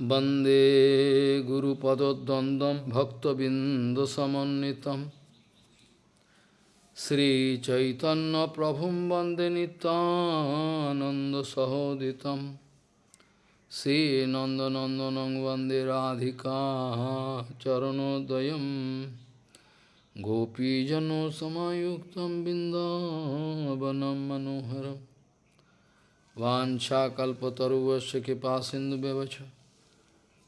वन्दे गुरुपदद्वन्द्वं भक्तबिन्दुसमन्वितं श्रीचैतन्यप्रभुं वन्दे नितानन्दसहोदितं श्रीनन्दनन्दनं वन्दे राधिका चरणोदयं गोपीजनसमायुक्तं बिन्दावनं मनोहरम् वाञ्छाकल्पतरुवस्य कृपा सिन्धुव्यवच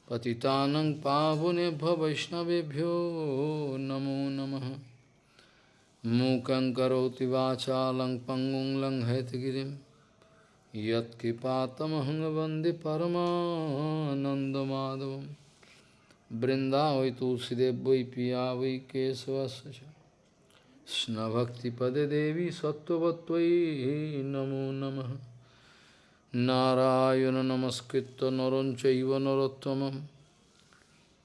पतितानं पावनेभ्य वैष्णवेभ्यो नमो नमः मूकं करोति वाचालं पङ्गुं लङ्घयतगिरिं यत्कृपातमहं वन्दे परमानन्दमाधवं बृन्दावै तुलसीदेव वै पिया वै केशवस्य च कृष्णभक्तिपदे देवी सत्त्ववत्त्वयि नमो नमः নারায়ণ নমস্কৃত নরঞ্চৈব নরোত্তম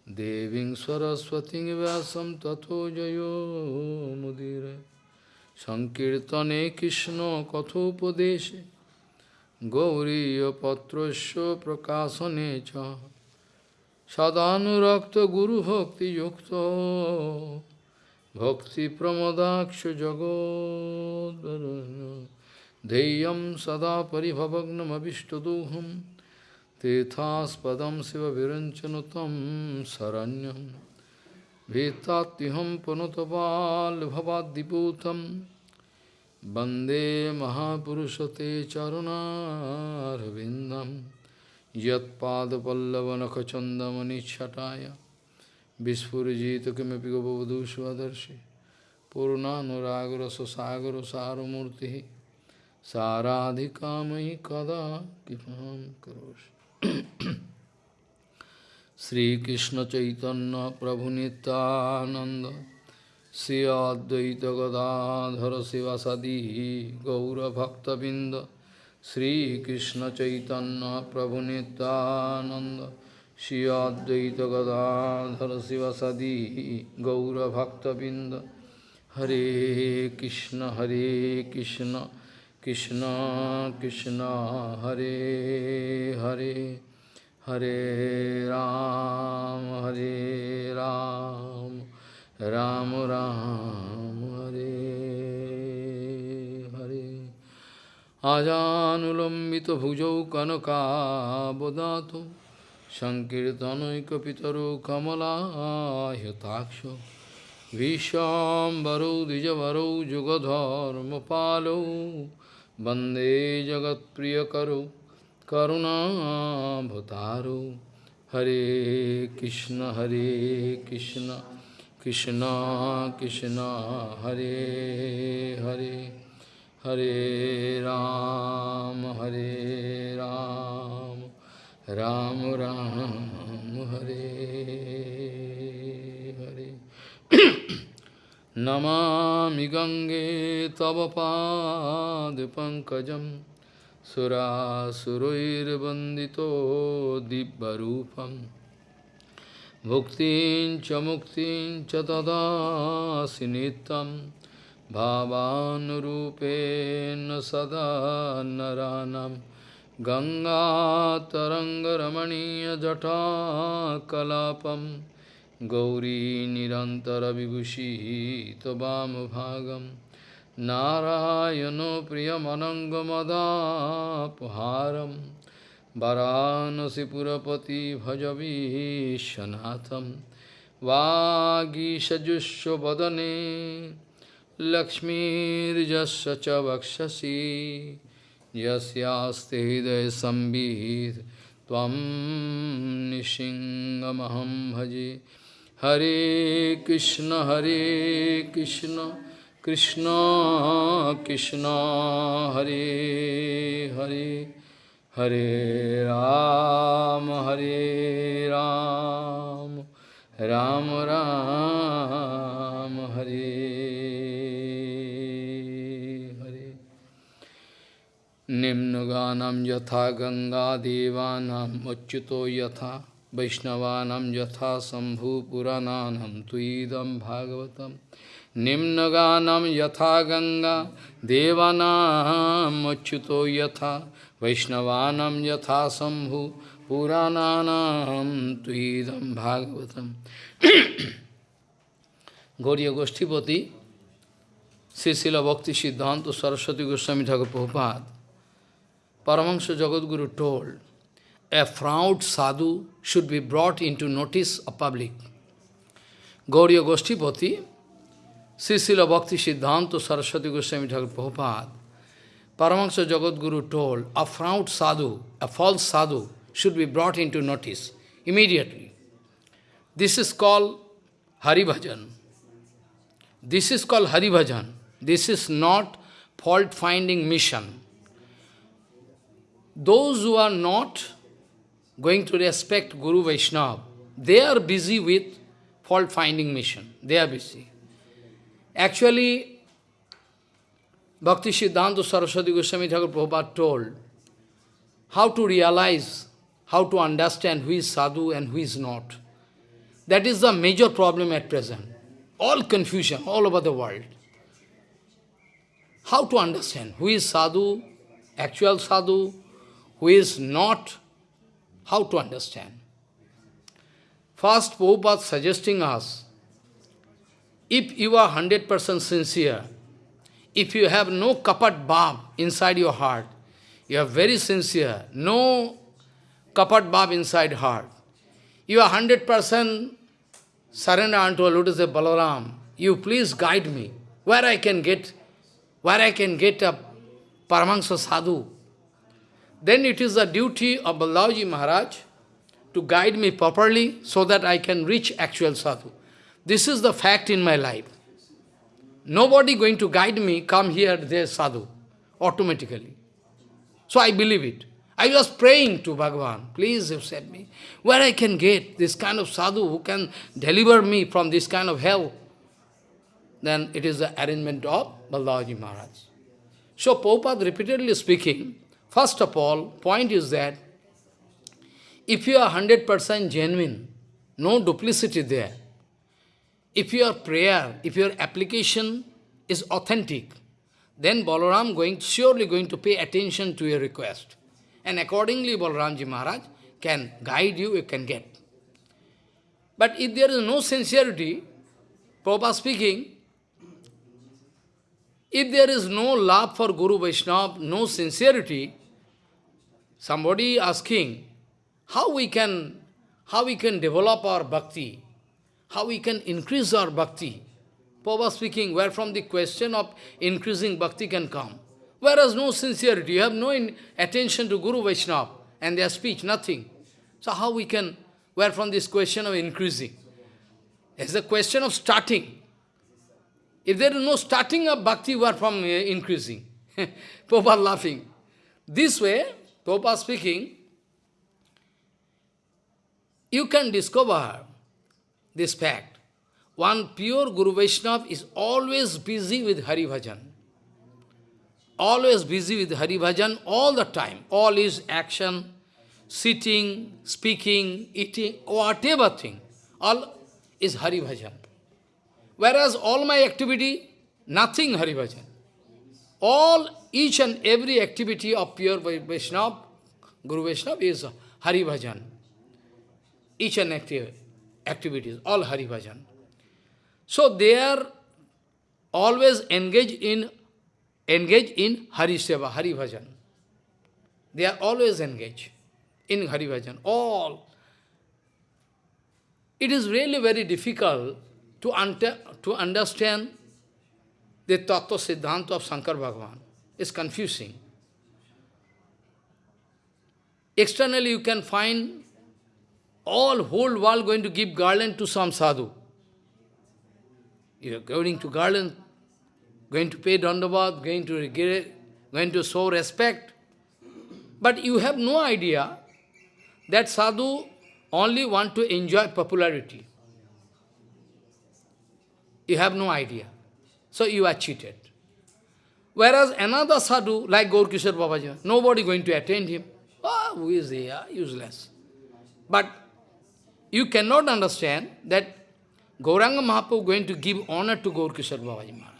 দেবী সরস্বতী ব্যাসম তথো জয়োমুদির সংকীর্তনে কৃষ্ণ কথোপদেশে গৌরীপত্র প্রকাশনে চ। সদানুরক্ত ভক্তি প্রমদাক্ষ জগদ্ ध्येयं सदा परिभवग्नमभिष्टदोहं, तीर्थास्पदं शिवविरञ्चनु तं शरण्यं भीतात्युहं पुनुतपाल्भवाद्दिपूतं वंदे महापुरुषते चरुणारविन्दं यत्पादपल्लवनखचन्दमनिच्छटाय विस्फुरिजित किमपि गबवधू स्वदर्शि पूर्णानुरागरससागरसारमूर्तिः साराधिका मयि कदा कृपां करोषि श्रीकृष्ण चैतन्य प्रभु नित्यानंद श्री अद्वैत गदाधर शिवासदी गौरभक्तबिंद श्रीकृष्ण चैतन्य प्रभु नित्यानंद श्री अद्वैत गदाधर शिवासदी गौरभक्तबिंद हरे कृष्ण हरे Krishna Krishna Krishna Hare Hare Hare Ram Hare Ram Ram Ram Hare Hare Ajanulambita bhujau kanaka bodhato Sankirtanaikapitaro kamala yataksha Vishambaro dijavaro jugadharma palo Vande Jagat Priya Karu Karuna Bhutaru Hare Krishna Hare Krishna Krishna Krishna Hare Hare Hare Ram Hare Ram Ram Ram Hare Hare Namami गङ्गे तव पादपङ्कजं सुरासुरैर्वन्दितो दिव्यरूपं भुक्तिं च मुक्तिं च ददासि नित्यं भावानुरूपेण सदा नरानं गङ्गातरङ्गरमणीयजटाकलापम् गौरी निरन्तरविभूषी त्वमभागं नारायणो प्रियमनङ्गमदापहारं वरानसिपुरपति भजवीशनाथं वागीषजुष्वदने लक्ष्मीर्जस्य च वक्षसि यस्यास्ते हृदयसंवित् त्वं निशिङ्गमहं भजे Hare Krishna, Hare Krishna, Krishna Krishna, Hare Hare, Hare Ram, Hare Ram, Ram Ram, Hare Hare. Nimnaganam yatha ganga devanam achyuto yatha Vaishnava यथा शम्भुपुराणानं त्वीदं भागवत। निम्नगानं यथा गंगा देवानामच्युतो यथा वैष्णवा यथा शंभु पुराणानां त्वीदं भागवतम् Gauri गोष्ठीपति Srila Bhakti Siddhanta Saraswati Goswami Thakur Prabhupada, Paramahansa Jagadguru told a fraud sadhu should be brought into notice of public. Gauriya Goshtipati, Srila Bhakti Siddhanta Saraswati Goswami Thakur Prabhupada, Paramahansa Jagadguru told, a fraud sadhu, a false sadhu, should be brought into notice immediately. This is called Hari Bhajan. This is called Hari Bhajan. This is not fault-finding mission. Those who are not going to respect Guru Vaishnava, they are busy with fault-finding mission. They are busy. Actually, Bhakti Siddhanta Saraswati Goswami Thakur Prabhupada told how to realize, how to understand who is sadhu and who is not. That is the major problem at present. All confusion all over the world. How to understand who is sadhu, actual sadhu, who is not, how to understand. First, Prabhupada suggesting us, if you are 100% sincere, if you have no kapat bhav inside your heart, you are very sincere, no kapat bhav inside heart, you are 100% surrender unto a lotus of Balaram, you please guide me, where I can get, where I can get a Paramahansa sadhu. Then it is the duty of Balaji Maharaj to guide me properly so that I can reach actual sadhu. This is the fact in my life. Nobody going to guide me, come here, there, sadhu, automatically. So I believe it. I was praying to Bhagavan, please said me, where I can get this kind of sadhu who can deliver me from this kind of hell. Then it is the arrangement of Balaji Maharaj. So Prabhupada repeatedly speaking, first of all, point is that if you are 100% genuine, no duplicity there, if your prayer, if your application is authentic, then Balaram going surely going to pay attention to your request. And accordingly Balaramji Maharaj can guide you, you can get. But if there is no sincerity, Prabhupada speaking, if there is no love for Guru Vaishnava, no sincerity, somebody asking, how we can, how we can develop our bhakti, how we can increase our bhakti. Prabhupada speaking, where from the question of increasing bhakti can come. Whereas no sincerity, you have no attention to Guru Vaishnava and their speech, nothing. So how we can, where from this question of increasing? It's a question of starting. If there is no starting of bhakti, where from uh, increasing? Prabhupada laughing. This way, Prabhupada speaking, you can discover this fact. One pure Guru Vaishnava is always busy with Hari Bhajan. Always busy with Hari Bhajan all the time. All his action, sitting, speaking, eating, whatever thing, all is Hari Bhajan. Whereas all my activity, nothing Hari Bhajan. All, each and every activity of pure Vaishnava, Guru Vaishnava is Hari Bhajan. Each and every activities, all Hari Bhajan. So they are always engaged in engaged in Hari Seva, Hari Bhajan. They are always engaged in Hari Bhajan, all. It is really very difficult to, under, to understand the Tattva Siddhanta of Shankar Bhagavan. It's confusing. Externally you can find all whole world going to give garland to some sadhu. You are going to garland, going to pay dandavat, going to going to show respect. But you have no idea that sadhu only want to enjoy popularity. You have no idea. So you are cheated. Whereas another sadhu, like Gaur Kishore Babaji, nobody going to attend him. Ah, who is he? Ah, useless. But you cannot understand that Gauranga Mahaprabhu going to give honor to Gaur Kishore Babaji Maharaj.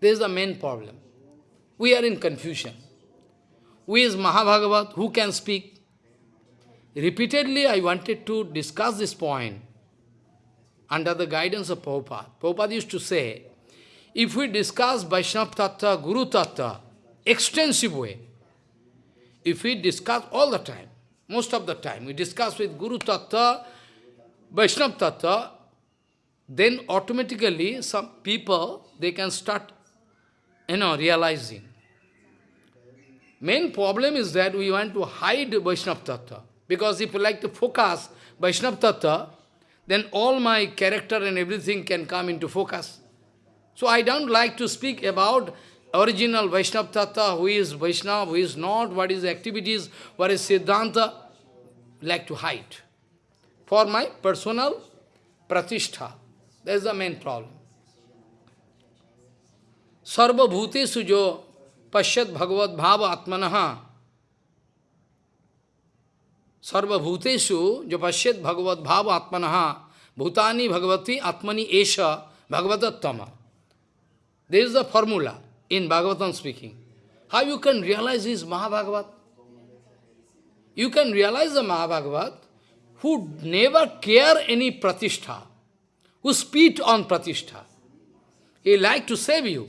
This is the main problem. We are in confusion. Who is Mahabhagavat? Who can speak? repeatedly I wanted to discuss this point under the guidance of Prabhupada. Prabhupada used to say, if we discuss Vaishnava Tattva, Guru Tattva, extensive way, if we discuss all the time, most of the time, we discuss with Guru Tattva, Vaishnava Tattva, then automatically some people, they can start, you know, realizing. Main problem is that we want to hide Vaishnava Tattva. Because if you like to focus Vaishnava Tattva, then all my character and everything can come into focus. So I don't like to speak about original Vaishnava Tattva, who is Vaishnava, who is not, what is activities, what is Siddhanta, like to hide. For my personal pratishtha. That is the main problem. Sarva bhutesu jo pashyat bhagavad bhava atmanaha Sarva bhutesu jo pashyat bhagavad bhava atmanaha bhutani bhagavati atmani esha bhagavatattama. This is the formula in Bhagavatam speaking. How you can realize this Mahabhagavat? You can realize the Mahabhagavat who never care any pratishtha, who spit on pratishtha. He like to save you.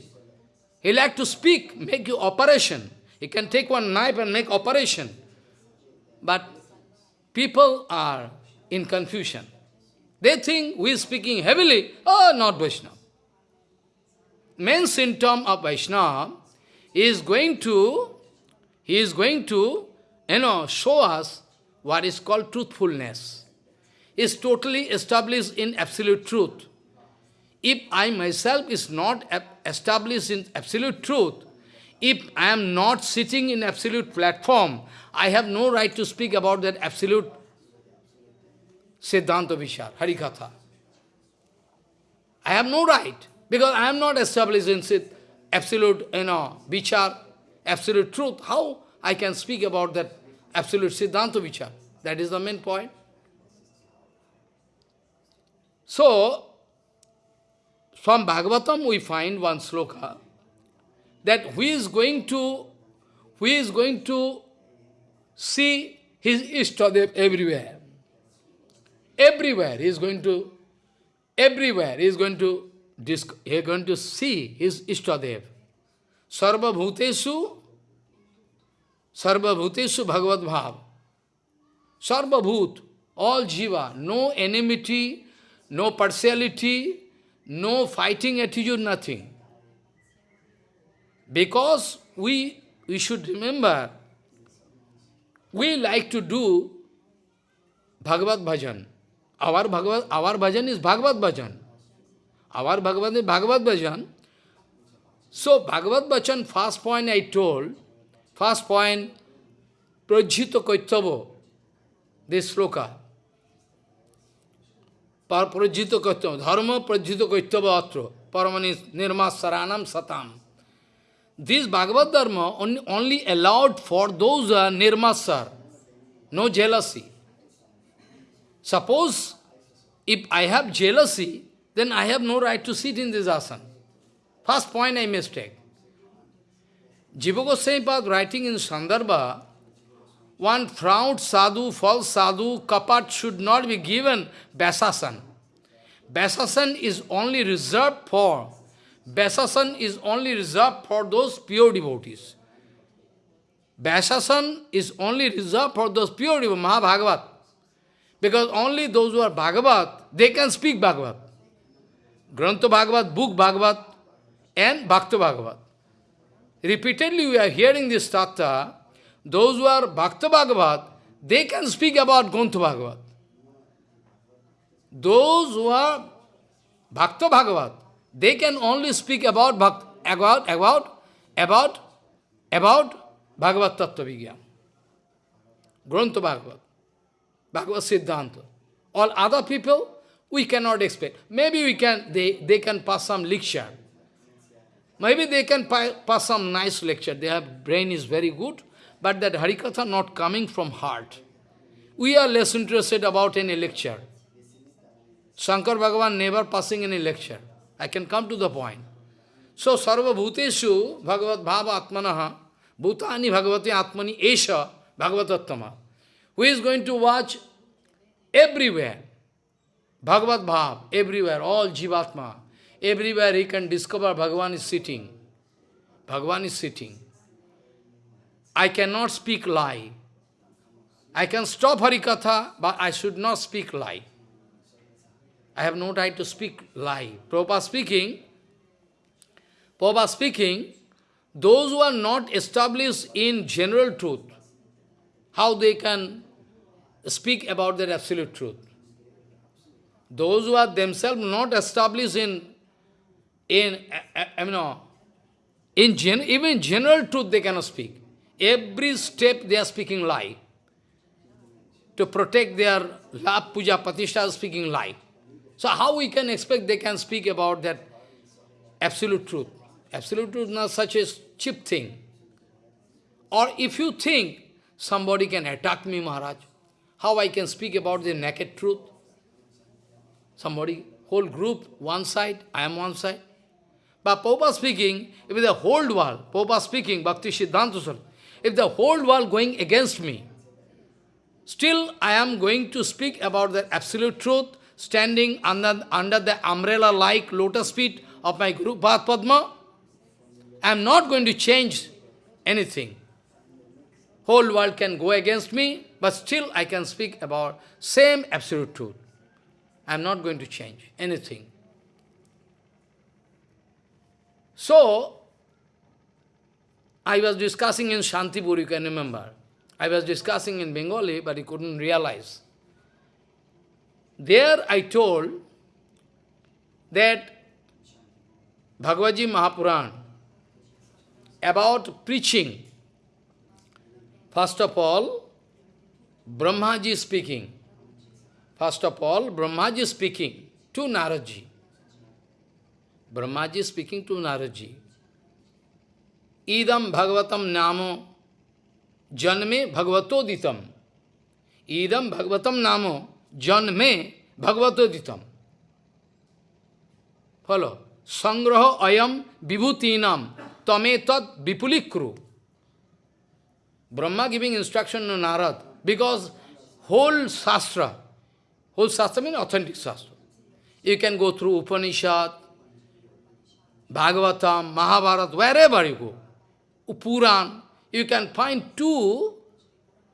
He like to speak, make you operation. He can take one knife and make operation. But people are in confusion. They think we speaking heavily. Oh, not Vaishnava. Main symptom of Vaishnava is going to, he is going to, you know, show us what is called truthfulness. Is totally established in absolute truth. If I myself is not established in absolute truth, if I am not sitting in absolute platform, I have no right to speak about that absolute Siddhanta Vichar, Harikatha. I have no right, because I am not established in absolute, you know, Vichar, absolute truth. How I can speak about that absolute Siddhanta Vichar? That is the main point. So, from Bhagavatam we find one sloka, that who is going to, who is going to see his Ishtadev everywhere. Everywhere he is going to, everywhere he is going to, he is going to see his Ishtadev. Sarva Bhuteshu, Sarva Bhuteshu Bhagavad Bhav. Sarva Bhut, all Jiva, no enmity, no partiality, no fighting attitude, nothing. Because we, we should remember, we like to do Bhagavad Bhajan. Our Bhagavad, our bhajan is Bhagavad bhajan. Our Bhagavad is Bhagavad bhajan. So Bhagavad bhajan, first point I told, first point, Prajita Kaittava, this sloka. Prajita Kaittava, Dharma Prajita Kaittava Atra, Paramani Nirma Saranam Satam. This Bhagavad Dharma only, only allowed for those who are nirmasar, no jealousy. Suppose if I have jealousy, then I have no right to sit in this asana. First point I mistake. Jiva Goswami writing in Sandarbha, one proud sadhu, false sadhu, kapat should not be given Vyasasan. Vyasasan is only reserved for, Vyasasan is only reserved for those pure devotees. Vyasasan is only reserved for those pure devotees, Mahabhagavat. Because only those who are Bhagavat, they can speak Bhagavat. Grantha Bhagavat, book Bhagavat, and Bhakta Bhagavat. Repeatedly we are hearing this tattva, those who are Bhakta Bhagavat, they can speak about Grantha Bhagavat. Those who are Bhakta Bhagavat, they can only speak about Bhakt, about, about, about, about Bhagavat Tattva Vigyan. Grantha Bhagavat. Bhagavad Siddhanta. All other people, we cannot expect. Maybe we can, they, they can pass some lecture. Maybe they can pass some nice lecture. Their brain is very good, but that Harikatha not coming from heart. We are less interested about any lecture. Shankar Bhagavan never passing any lecture. I can come to the point. So, Sarva Bhuteshu Bhagavad Bhava Atmanaha Bhutani Bhagavati Atmani Esha Bhagavatattama. who is going to watch everywhere. Bhagavad Bhav, everywhere, all Jivatma. Everywhere he can discover Bhagavan is sitting. Bhagavan is sitting. I cannot speak lie. I can stop Harikatha, but I should not speak lie. I have no right to speak lie. Prabhupada speaking, Prabhupada speaking, those who are not established in general truth, how they can speak about their absolute truth. Those who are themselves not established in, in uh, uh, I mean, uh, in gen, even general truth they cannot speak. Every step they are speaking lie. To protect their lab puja pratishtha speaking lie. So how we can expect they can speak about that absolute truth? Absolute truth is not such a cheap thing. Or if you think somebody can attack me, Maharaj, how I can speak about the naked truth? Somebody, whole group, one side, I am one side. But Popa speaking, if the whole world, Popa speaking, Bhakti Siddhanta if the whole world going against me, still I am going to speak about the absolute truth, standing under, under the umbrella-like lotus feet of my Guru Padma. I am not going to change anything. Whole world can go against me, but still I can speak about same absolute truth. I am not going to change anything. So, I was discussing in Shantipur, you can remember. I was discussing in Bengali, but he couldn't realize. There I told that Bhagavad Mahapuran about preaching. First of all, Brahmaji speaking. First of all, Brahmaji speaking to Naradji. Brahmaji speaking to Naradji. Idam Bhagavatam Namo Janme Bhagavatoditam. Idam Bhagavatam Namo Janme Bhagavatoditam. Follow. Sangraha ayam vibhutinam tame tat vipulikru. Brahma giving instruction to Narad because whole Shastra, whole Shastra means authentic Shastra. You can go through Upanishad, Bhagavatam, Mahabharata, wherever you go. Puran, you can find two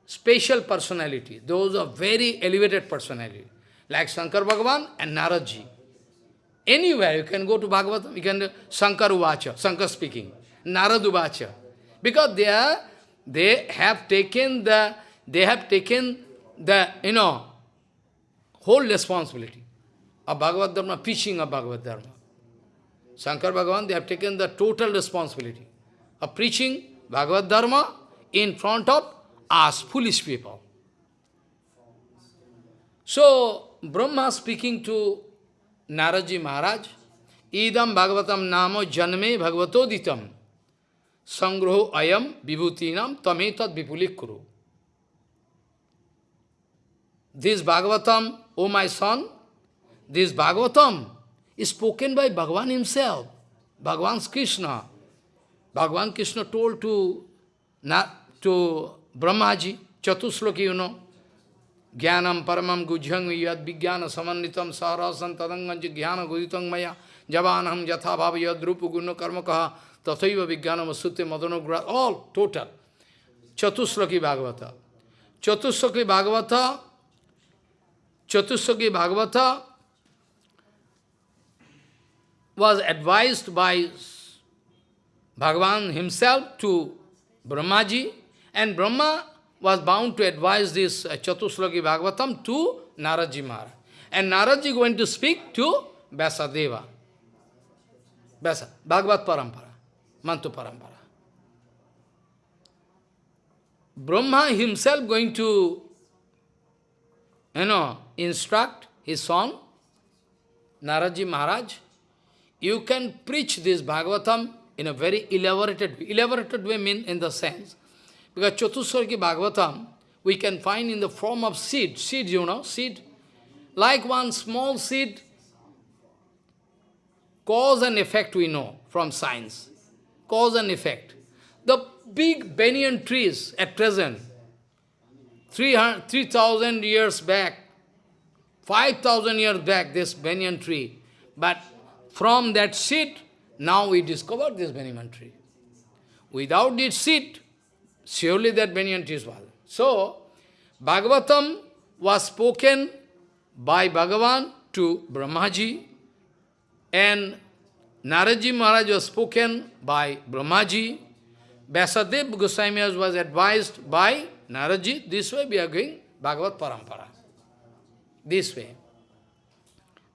special personality. Those are very elevated personality, like Shankar Bhagavan and Naradji. Anywhere you can go to Bhagavatam, you can Shankar Uvacha, Shankar speaking, Narad Uvacha. Because they are, they have taken the, they have taken the, you know, whole responsibility of Bhagavad Dharma, preaching of Bhagavad Dharma. Shankar Bhagavan, they have taken the total responsibility of preaching Bhagavad Dharma in front of us, foolish people. So, Brahma speaking to Naradji Maharaj, Idam Bhagavatam Namo Janme Bhagavatoditam Sangroho Ayam Vibhutinam Tametat Vipulikuru. This Bhagavatam, O my son, this Bhagavatam is spoken by Bhagavan himself, Bhagavan Krishna. Bhagavan Krishna told to, to Brahmaji, Chatusloki, you know, Jnanam paramam gujyang yad vijnana samanitam sarasan tadanganji jnana guditam maya javanam bhava yad rupu guna karma kaha tathaiva vijnanam asute madanogra, all total. Chatusloki Bhagavata. Chatusloki Bhagavata, Chatusloki Bhagavata was advised by Bhagavan himself to Brahmaji, and Brahma was bound to advise this uh, Chatusloki Bhagavatam to Naradji Maharaj. And Naradji going to speak to Vyasadeva. Vyasa, Bhagavat Parampara, Mantu Parampara. Brahma himself going to, you know, instruct his son, Naradji Maharaj, you can preach this Bhagavatam in a very elaborated way. Elaborated way mean in the sense, because Chatusloki Bhagavatam, we can find in the form of seed. Seed, you know, seed. Like one small seed, cause and effect we know from science. Cause and effect. The big banyan trees at present, 3,000 years back, 5,000 years back, this banyan tree. But from that seed, now we discovered this banyan tree. Without this seed, surely that banyan tree was. So, Bhagavatam was spoken by Bhagavan to Brahmaji, and Naradji Maharaj was spoken by Brahmaji, Vyasadev Goswami was advised by Naradji. This way we are going Bhagavad Parampara. This way.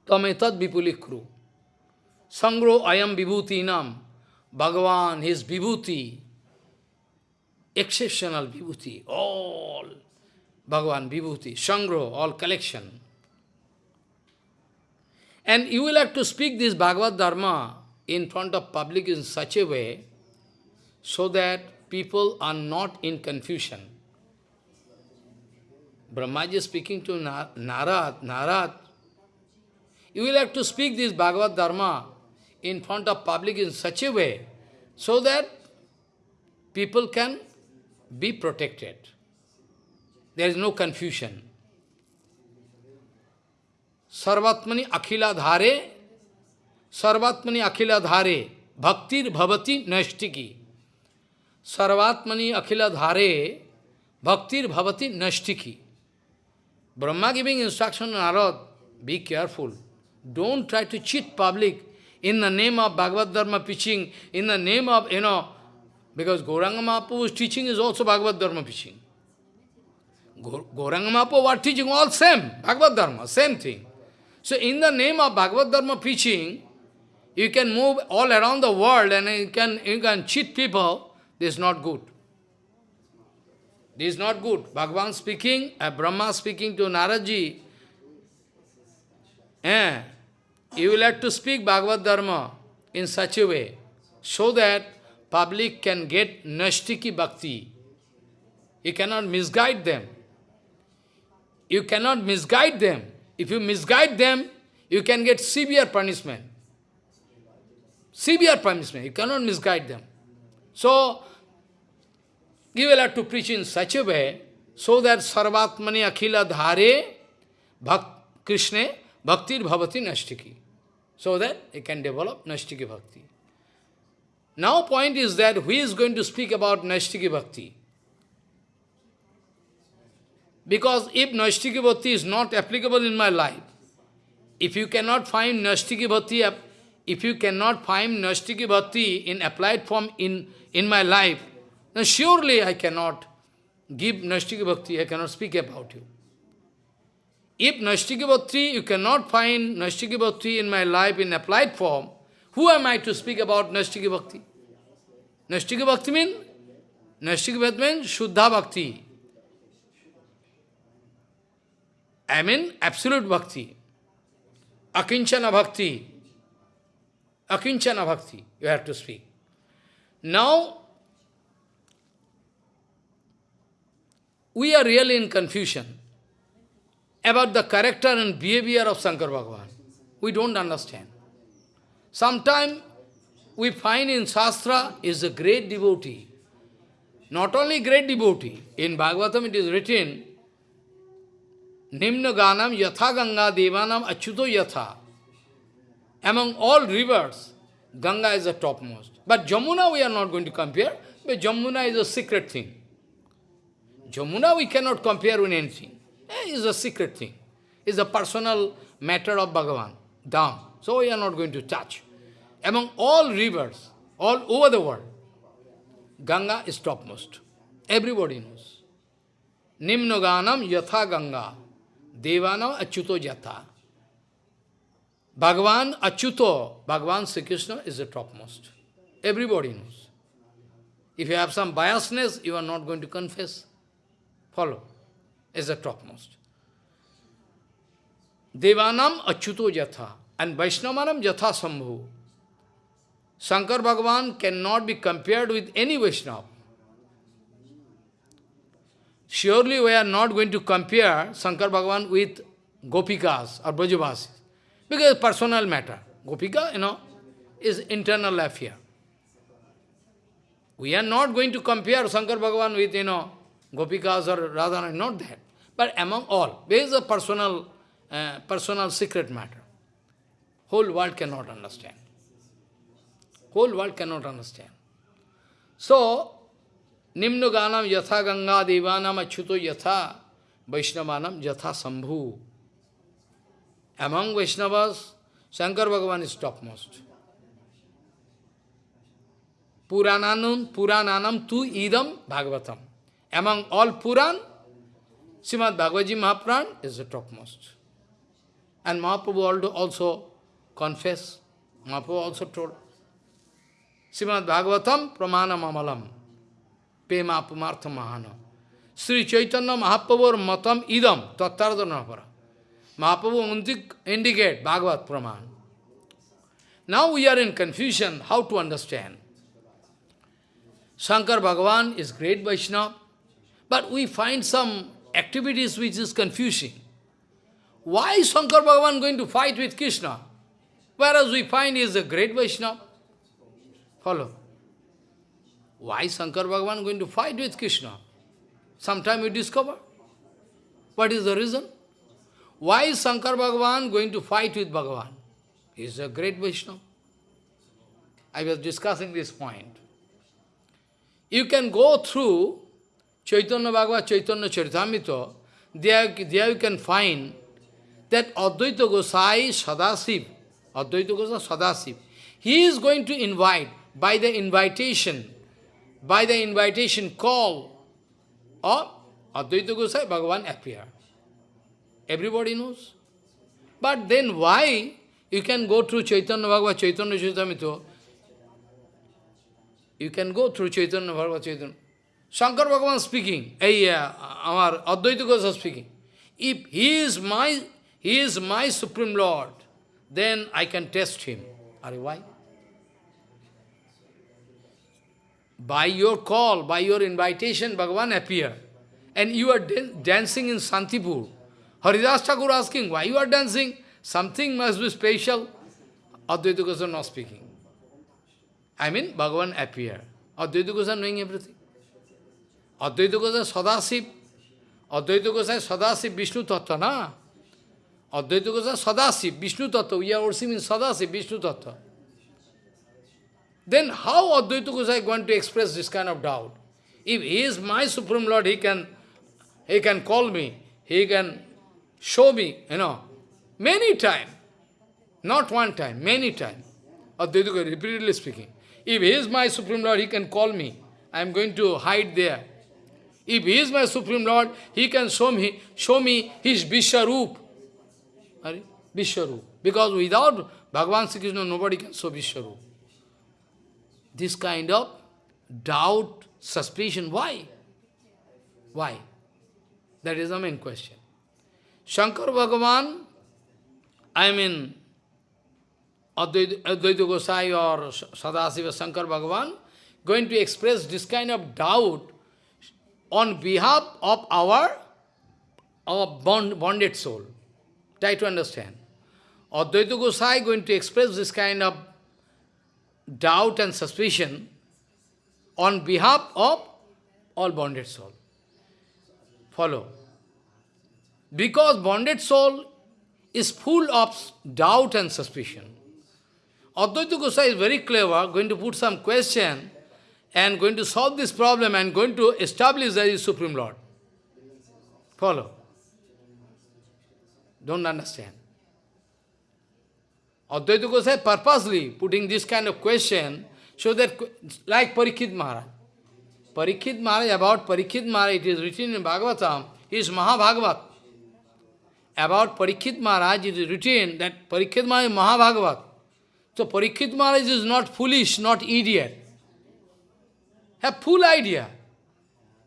Tametad vipulikru. Sangro ayam vibhuti nam. Bhagavan, his vibhuti. Exceptional vibhuti. All. Bhagavan vibhuti. Sangro, all collection. And you will have to speak this Bhagavad Dharma in front of public in such a way so that people are not in confusion. Brahmaji is speaking to Narad, Narad, you will have to speak this Bhagavad Dharma in front of public in such a way so that people can be protected. There is no confusion. Sarvatmani akhila dhare, Sarvatmani akhila dhare, bhaktir bhavati nashtiki. Sarvatmani akhila dhare, bhaktir bhavati nashtiki. Brahma giving instruction to Narad, be careful. Don't try to cheat public in the name of Bhagavad Dharma preaching, in the name of, you know, because Gauranga Mahaprabhu's teaching is also Bhagavad Dharma preaching. Gauranga Mahaprabhu was teaching all same, Bhagavad Dharma, same thing. So in the name of Bhagavad Dharma preaching, you can move all around the world and you can, you can cheat people. This is not good. This is not good. Bhagavan speaking, uh, Brahma speaking to Naradji. Eh, you will have to speak Bhagavad Dharma in such a way, so that public can get Nashtiki Bhakti. You cannot misguide them. You cannot misguide them. If you misguide them, you can get severe punishment. Severe punishment. You cannot misguide them. So, you will have to preach in such a way so that Sarvatmani Akhila Dhare Bhak Krishna Bhaktir Bhavati Nashtiki. So that it can develop Nashtiki Bhakti. Now point is that who is going to speak about Nashtiki Bhakti? Because if Nashtiki Bhakti is not applicable in my life, if you cannot find Nashtiki Bhakti, if you cannot find Nashtiki Bhakti in applied form in, in my life, then surely I cannot give Nashtiki Bhakti, I cannot speak about you. If Nashtiki Bhakti, you cannot find Nashtiki Bhakti in my life in applied form, who am I to speak about Nashtiki Bhakti? Nashtiki Bhakti means? Nashtiki Bhakti means Shuddha Bhakti. I mean absolute Bhakti. Akinchana Bhakti. Akinchana Bhakti, you have to speak. Now, we are really in confusion about the character and behavior of Shankar Bhagavan. We don't understand. Sometimes we find in Shastra is a great devotee. Not only great devotee, in Bhagavatam it is written, Nimna Ganam Yatha Ganga Devanam Achyuto Yatha. Among all rivers, Ganga is the topmost. But Jamuna we are not going to compare, but Jamuna is a secret thing. Jamuna we cannot compare with anything. Eh, it is a secret thing. It is a personal matter of Bhagavan, Dham. So we are not going to touch. Among all rivers, all over the world, Ganga is topmost. Everybody knows. Nimnoganam yatha Ganga, Devanam achyuto yatha. Bhagavan achyuto, Bhagavan Sri Krishna is the topmost. Everybody knows. If you have some biasness, you are not going to confess. Follow. Is the topmost. Devanam achyuto jatha and Vaishnavanam jatha sambhu. Shankar Bhagavan cannot be compared with any Vaishnava. Surely we are not going to compare Shankar Bhagavan with Gopikas or Brajavasis. Because personal matter. Gopika, you know, is internal affair. We are not going to compare Shankar Bhagavan with, you know, Gopikas or Radharani, not that. But among all, there is a personal, uh, personal secret matter. Whole world cannot understand. Whole world cannot understand. So, Nimnu Ganam Yatha Ganga Devanam Achyuto Yatha Vaishnavanam Yatha Sambhu. Among Vaishnavas, Shankar Bhagavan is topmost. Purananam, Purananam tu idam Bhagavatam. Among all Puran, Srimad Bhagavad Mahapuran is the topmost. And Mahaprabhu also confessed, Mahaprabhu also told, Srimad Bhagavatam pramanam amalam, pema pumartha mahana. Sri Chaitanya Mahaprabhu matam idam, tattardhanapara. Mahaprabhu indicate Bhagavat Praman. Now we are in confusion how to understand. Shankar Bhagavan is great Vaishnava, but we find some activities which is confusing. Why is Shankar Bhagavan going to fight with Krishna? Whereas we find he is a great Vaishnava. Follow. Why is Shankar Bhagavan going to fight with Krishna? Sometime you discover. What is the reason? Why is Shankar Bhagavan going to fight with Bhagavan? He is a great Vaishnava. I was discussing this point. You can go through Chaitanya Bhagavad, Chaitanya Charitamrita, there, there you can find that Advaita Gosai Sadasiv, Advaita Gosai Sadasiv, he is going to invite, by the invitation, by the invitation call of Advaita Gosai, Bhagavan appear. Everybody knows. But then why you can go through Chaitanya Bhagavad, Chaitanya Charitamrita, you can go through Chaitanya Bhagavad, Chaitanya. Shankar Bhagavan speaking, hey, uh, our Advaita Goswami speaking. If he is my he is my Supreme Lord, then I can test him. Are why? By your call, by your invitation, Bhagavan appear. And you are dancing in Santipur. Haridas Thakur asking, why you are dancing? Something must be special. Advaita Goswami not speaking. I mean, Bhagavan appear. Advaita Goswami knowing everything. Advaita Goswami Sadasiv. Advaita Goswami Sadasiv Vishnu Tattva, na? Advaita Goswami Sadasiv, Vishnu Tattva. We are also in Sadasiv, Vishnu Tattva. Then how Advaita Goswami is going to express this kind of doubt? If he is my Supreme Lord, he can, he can call me, he can show me, you know, many times. Not one time, many times. Advaita repeatedly speaking. If he is my Supreme Lord, he can call me. I am going to hide there. If he is my Supreme Lord, he can show me, show me his Vishwaroop. Vishwaroop. Because without Bhagavan Sri Krishna, nobody can show Vishwaroop. This kind of doubt, suspicion, why? Why? That is the main question. Shankar Bhagavan, I mean, Advaita Gosai or Sadasiva Shankar Bhagavan, going to express this kind of doubt on behalf of our, our bond, bonded soul. Try to understand. Advaita Gosai going to express this kind of doubt and suspicion on behalf of all bonded soul. Follow. Because bonded soul is full of doubt and suspicion. Advaita Gosai is very clever, going to put some question and going to solve this problem and going to establish that is Supreme Lord. Follow. Don't understand. Advaita Gosai purposely putting this kind of question so that, like Parikshit Maharaj. Parikshit Maharaj, about Parikshit Maharaj, it is written in Bhagavatam, he is Mahabhagavat. About Parikshit Maharaj, it is written that Parikshit Maharaj is Mahabhagavat. So Parikshit Maharaj is not foolish, not idiot have full idea.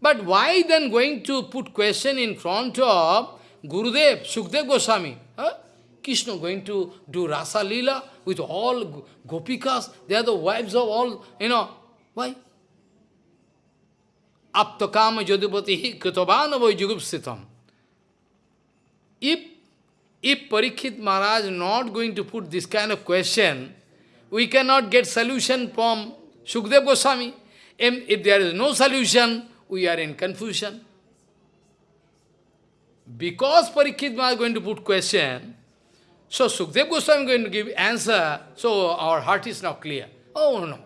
But why then going to put question in front of Gurudev, Sukdev Goswami? Huh? Krishna going to do Rasa Lila with all Gopikas, they are the wives of all, you know. Why? Aptakama Jodhipati Kritavanavai Jugupsitam. If, if Parikshit Maharaj not going to put this kind of question, we cannot get solution from Sukdev Goswami. If there is no solution, we are in confusion. because Parikshit is going to put question, so Sukdev Goswami is going to give answer, so our heart is now clear. Oh no.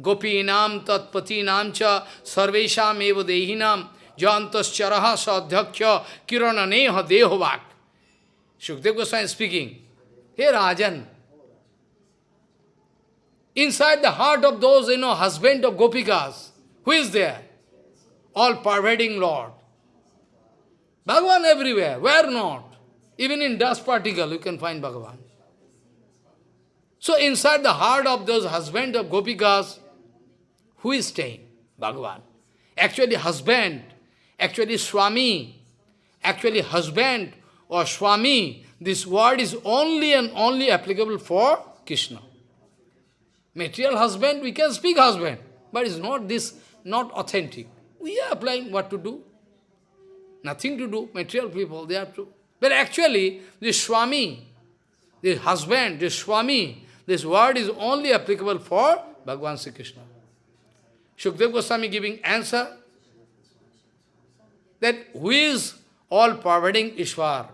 Gopinam tatpatinam cha sarvesham eva dehinam jantascharaha sadhyaksha kirananeha dehovak. Shukdev Goswami is speaking. Hey Rajan, inside the heart of those, you know, husband of Gopikas, who is there? All pervading Lord. Bhagavan everywhere, where not? Even in dust particle you can find Bhagavan. So inside the heart of those husband of Gopikas, who is staying? Bhagavan. Actually husband, actually Swami, actually husband or Swami, this word is only and only applicable for Krishna. Material husband, we can speak husband, but it's not this, not authentic. We are applying what to do. Nothing to do, material people, they have to. But actually, this Swami, this husband, this Swami, this word is only applicable for Bhagavan Sri Krishna. Shukdev Goswami giving answer that who is all pervading Ishwar,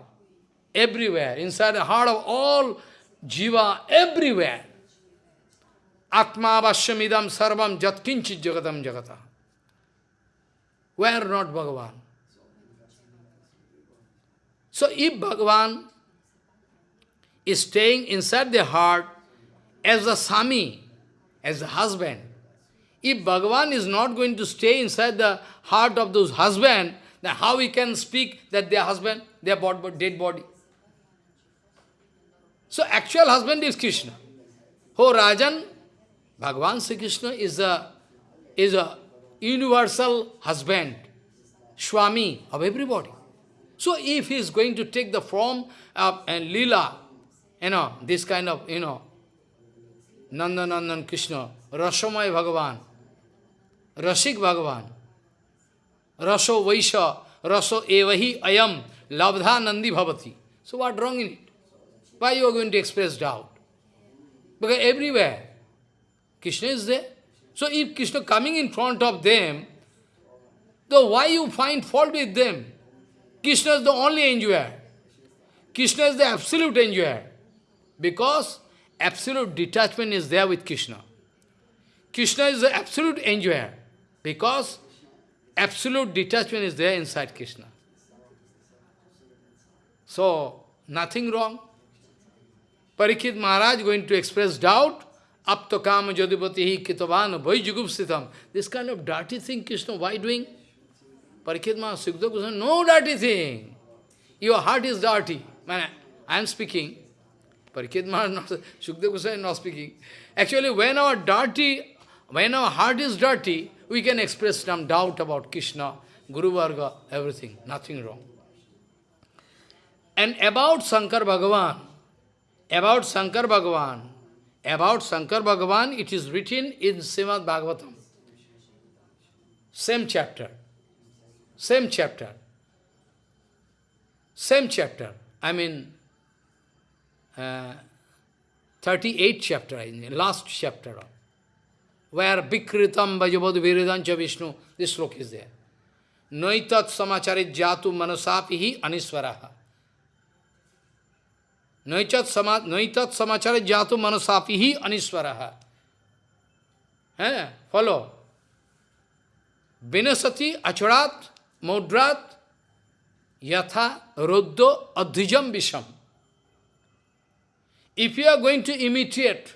everywhere, inside the heart of all jiva, everywhere. Atma vashamidam sarvam jatkinchit jagatam jagata. Where not Bhagavan? So if Bhagavan is staying inside the heart as a Swami, as a husband, if Bhagavan is not going to stay inside the heart of those husband, then how we can speak that their husband, their dead body? So actual husband is Krishna. Oh Rajan, Bhagavan Sri Krishna is a, is a universal husband, Swami of everybody. So if he is going to take the form of and lila, you know, this kind of, you know, Nanda Nandanandan Krishna, Rashamay Bhagavan, Rasik Bhagavan, Raso Vaisha, Raso Evahi Ayam, Labdha Nandi Bhavati. So what wrong in it? Why you are going to express doubt? Because everywhere, Krishna is there. So if Krishna coming in front of them, so why you find fault with them? Krishna is the only enjoyer. Krishna is the absolute enjoyer. Because absolute detachment is there with Krishna. Krishna is the absolute enjoyer. Because absolute detachment is there inside Krishna. So, nothing wrong. Parikshit Maharaj going to express doubt. Apto kama jadipati kitavan vaijugupsitam. This kind of dirty thing Krishna, why doing? Parikshit Maharaj, Sukdev Goswami, no dirty thing. Your heart is dirty. Man, I am speaking. Parikshit Maharaj, Sukdev Goswami not speaking. Actually, when our dirty, when our heart is dirty, we can express some doubt about Krishna, Guru Varga, everything, nothing wrong. And about Shankar Bhagavan, about Shankar Bhagavan, about Shankar Bhagavan, it is written in Srimad Bhagavatam, same chapter. Same chapter. Same chapter. I mean, uh, 38th chapter, in the last chapter, where Bikritam Vajabad Viridancha Vishnu, this sloka is there. Noitat samacharit jatu manasapihi नैचत समा नैचत समाचार जातु मनुष्यापी ही अनिश्वर है? Follow. विनसति अचुड़ात मुद्रात, यथा रुद्रो अधिजम विषम। If you are going to imitate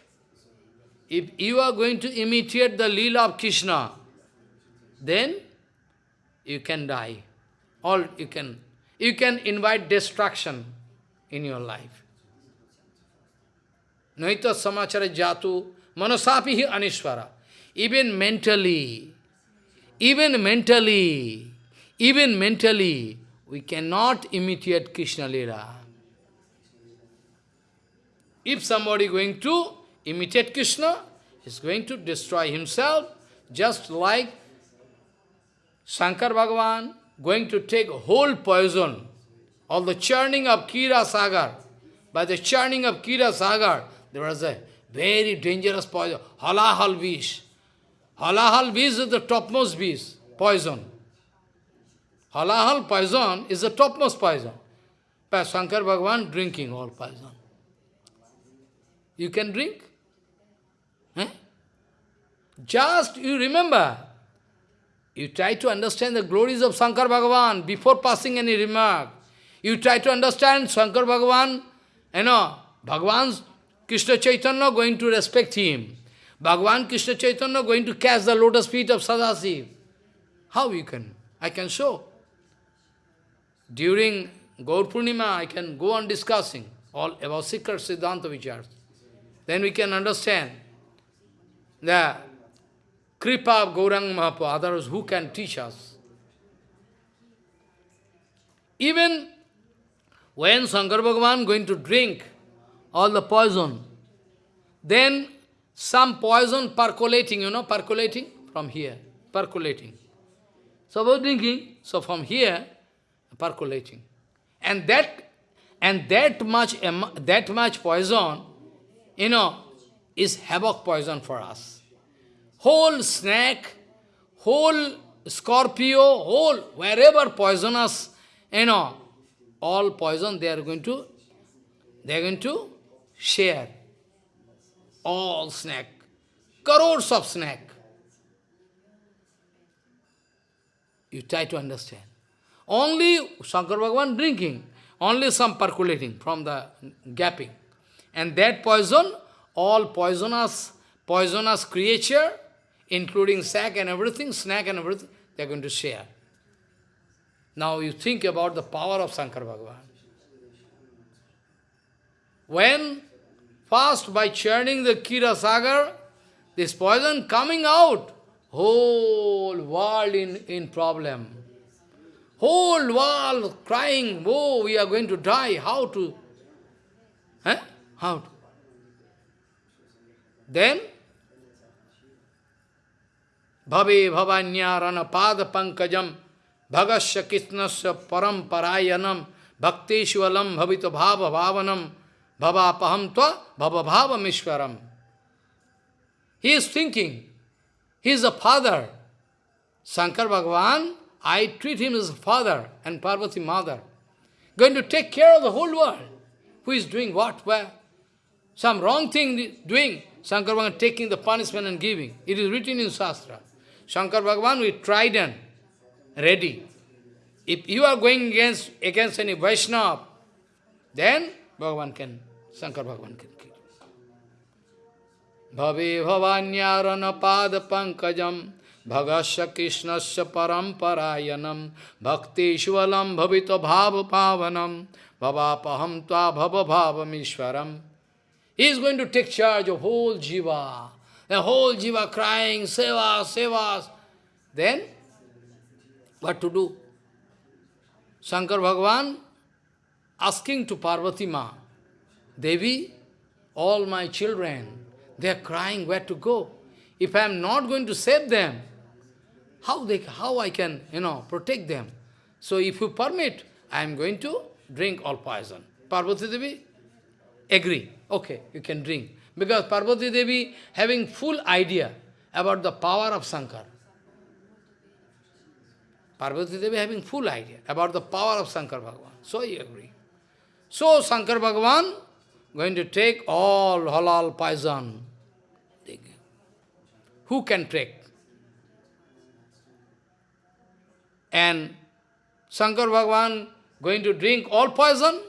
if you are going to imitate the lila of Krishna then you can die all you can you can invite distraction in your life Naita samachara jatu manasapihi anishvara. Even mentally, even mentally, even mentally, we cannot imitate Krishna Lila. If somebody going to imitate Krishna, is going to destroy himself, just like Shankar Bhagavan going to take whole poison, all the churning of Kira Sagar. By the churning of Kira Sagar, there was a very dangerous poison, halahal vish. Halahal vish is the topmost vish, poison. halahal poison is the topmost poison. But Shankar Bhagavan drinking all poison. You can drink? Just you remember, you try to understand the glories of Shankar Bhagavan before passing any remark. You try to understand Shankar Bhagavan, you know, Bhagavan's Krishna Chaitanya going to respect him. Bhagavan Krishna Chaitanya going to catch the lotus feet of Sadasiv. How you can? I can show. During Gaur Purnima, I can go on discussing all about secret Siddhanta Vichars. Then we can understand the Kripa of Gaurang Mahaprabhu, others who can teach us. Even when Shankar Bhagavan going to drink all the poison, then some poison percolating, you know, percolating from here, percolating. So about drinking, so from here, percolating. And that and that much that much poison, you know, is havoc poison for us. Whole snake, whole scorpio, whole wherever poisonous, you know, all poison they are going to they are going to share. All snake. Crores of snake. You try to understand. Only Shankar Bhagavan drinking, only some percolating from the gapping. And that poison, all poisonous, poisonous creature, including sack and everything, snack and everything, they are going to share. Now you think about the power of Shankar Bhagavan. When First, by churning the Kira Sagar, this poison coming out, whole world in, in problem. Whole world crying, oh, we are going to die, how to? Eh? How to? Then, Bhavi Bhavanyarana Pada Pankajam Bhagasya Kisnasya Paramparayanam Bhakteshwalam Bhavita Bhava Bhavanam Bhava paham bhava bhava mishwaram. He is thinking, he is a father. Shankar Bhagavan, I treat him as a father and Parvati mother. Going to take care of the whole world. Who is doing what, where? Some wrong thing doing. Shankar Bhagavan taking the punishment and giving. It is written in Shastra. Shankar Bhagavan with trident, ready. If you are going against, against any Vaishnava, then भगवान के शंकर भगवान के भवे भवान्यारण पाद पंकजम भगस् कृष्ण से परंपरायनम भक्तिश्वलम भवित भाव पावनम भवाप ता भव भाव ईश्वरम he is going to take charge of whole jiva a whole jiva crying seva seva then what to do Shankar Bhagwan asking to Parvati Ma, Devi, all my children, they are crying where to go. If I am not going to save them, how, they, how I can, you know, protect them? So if you permit, I am going to drink all poison. Parvati Devi, agree. Okay, you can drink. Because Parvati Devi having full idea about the power of Shankar. Parvati Devi having full idea about the power of Shankar Bhagavan. So he agree. So Shankar Bhagavan going to take all halal poison. Who can take? And Shankar Bhagavan going to drink all poison?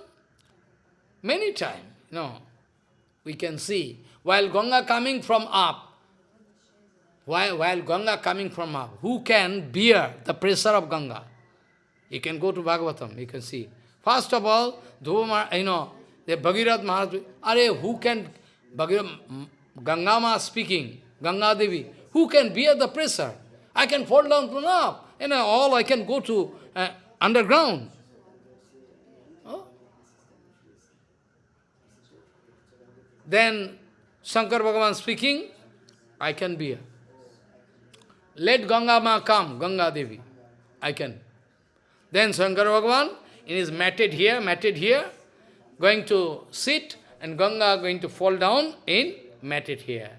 Many times, no. We can see. While Ganga coming from up, while, while Ganga coming from up, who can bear the pressure of Ganga? You can go to Bhagavatam, you can see. First of all, you know, the Bhagirath Maharaj, are who can, Bhagirath, Ganga Ma speaking, Ganga Devi, who can bear the pressure? I can fall down from and you know, all I can go to uh, underground. Oh. Then Shankar Bhagavan speaking, I can bear. Let Ganga Ma come, Ganga Devi. I can. Then Shankar Bhagavan, in his matted here, matted here, going to sit, and Ganga going to fall down in matted here.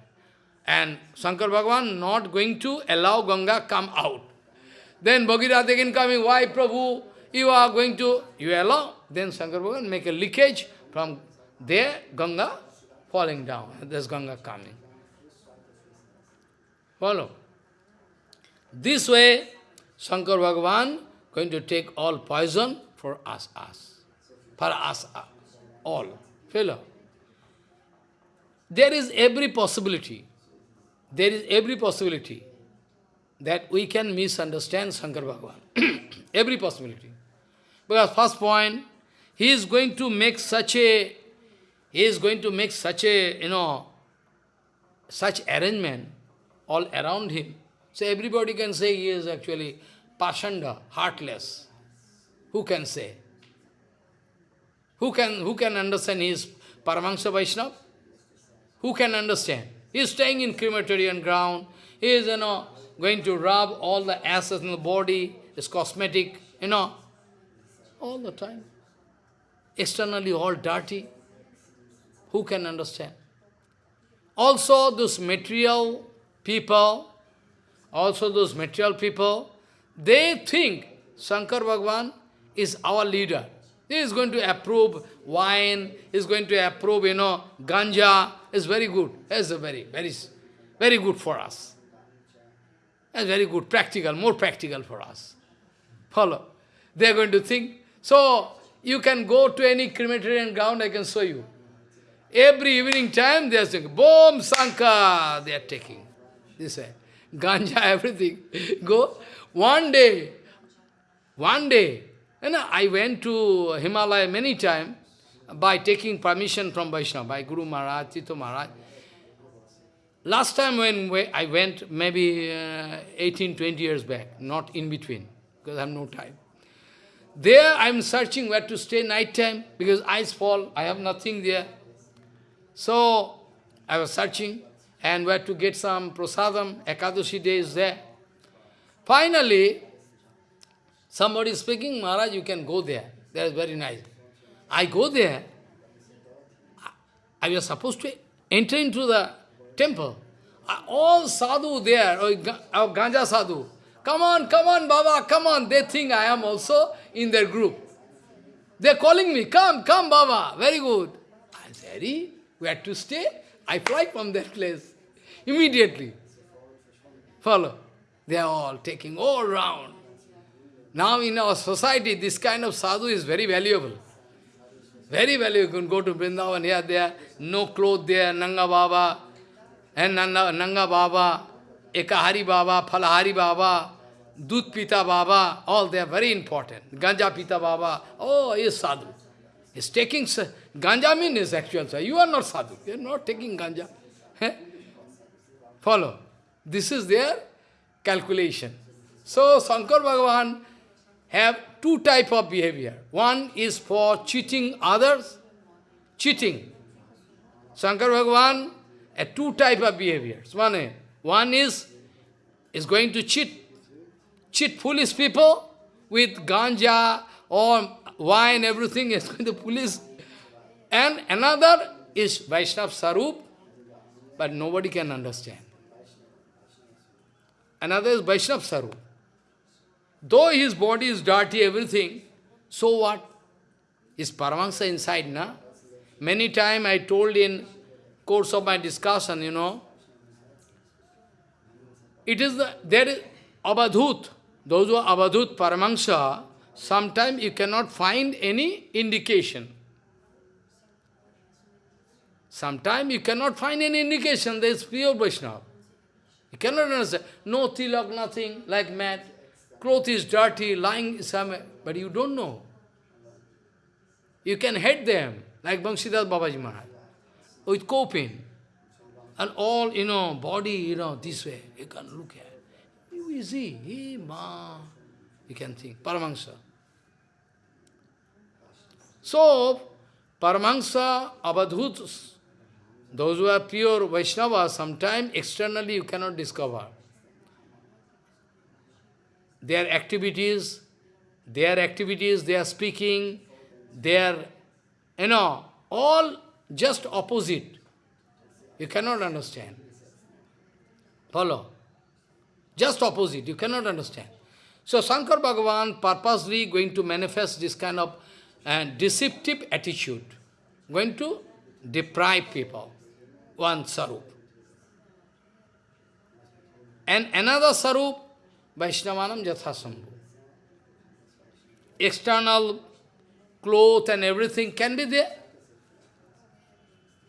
And Shankar Bhagavan not going to allow Ganga come out. Then Bhagirath again coming, why Prabhu, you are going to, you allow? Then Shankar Bhagavan make a leakage from there, Ganga falling down. There's Ganga coming. Follow. This way, Shankar Bhagavan going to take all poison for us, us. For us, uh, all. Fellow. There is every possibility. There is every possibility that we can misunderstand Shankar Bhagavan. every possibility. Because first point, he is going to make such a, he is going to make such a, you know, such arrangement all around him. So everybody can say he is actually Pashanda, heartless. Who can say? Who can, who can understand he is Paramahansa Vaishnava? Who can understand? He is staying in crematorium ground. He is, you know, going to rub all the ashes in the body, his cosmetic, you know, all the time. Externally all dirty. Who can understand? Also, those material people, also those material people, they think Shankar Bhagavan is our leader. He is going to approve wine, he is going to approve, you know, ganja. It's very good. It's very, very, very good for us. It's very good, practical, more practical for us. Follow. They are going to think. So, you can go to any crematorium ground, I can show you. Every evening time, they are saying, Boom, Sanka, they are taking. This way. Ganja, everything. Go. One day, one day, and I went to Himalaya many times by taking permission from Vaishnava, by Guru Maharaj, Tito Maharaj. Last time when I went, maybe uh, 18, 20 years back, not in between, because I have no time. There I am searching where to stay night time, because ice fall, I have nothing there. So, I was searching, and where to get some prasadam, Ekadashi day is there. Finally, somebody is speaking, Maharaj, you can go there. That is very nice. I go there. I was supposed to enter into the temple. Uh, all sadhu there, oh, or oh, ganja sadhu. Come on, come on, Baba, come on. They think I am also in their group. They're calling me, come, come, Baba. Very good. I said, where to stay? I fly from that place. Immediately. Follow. They are all taking all round. Now in our society, this kind of sadhu is very valuable. Very valuable. You can go to Vrindavan, here, there, no clothes there, Nanga Baba, and Nanga, Nanga Baba, Ekahari Baba, Phalahari Baba, Dut Pita Baba, all they are very important. Ganja Pita Baba, oh, he is sadhu. He is taking, ganja means actual sadhu. You are not sadhu, you are not taking ganja. Eh? Follow. This is their calculation. So, Shankar Bhagavan have two type of behavior. One is for cheating others, cheating. Shankar Bhagavan a two type of behaviors. One, one is, is going to cheat, cheat foolish people with ganja or wine, everything is going to police. And another is Vaishnav Sarup, but nobody can understand. Another is Vaishnav Sarup. Though his body is dirty, everything, so what? Is Paramahansa inside, na? Many time I told in course of my discussion, you know, it is the, there is Abadhut, those who are Abadhut Paramahansa, sometimes you cannot find any indication. Sometimes you cannot find any indication, there is pure Vaishnava. You cannot understand. No tilak, nothing, like mad. Cloth is dirty, lying somewhere, but you don't know. You can hate them, like Banshidas Babaji Maharaj, with coping. And all, you know, body, you know, this way, you can look at. You easy, he, ma, you can think, Paramahansa. So, Paramahansa, Abadhutas, those who are pure Vaishnava, sometimes externally you cannot discover. Their activities, their activities, they are speaking, they are, you know, all just opposite. You cannot understand. Follow? Just opposite, you cannot understand. So Shankar Bhagavan purposely going to manifest this kind of uh, deceptive attitude, going to deprive people, one sarup. And another sarup, Vaishnavanam Jathasambhu. External cloth and everything can be there.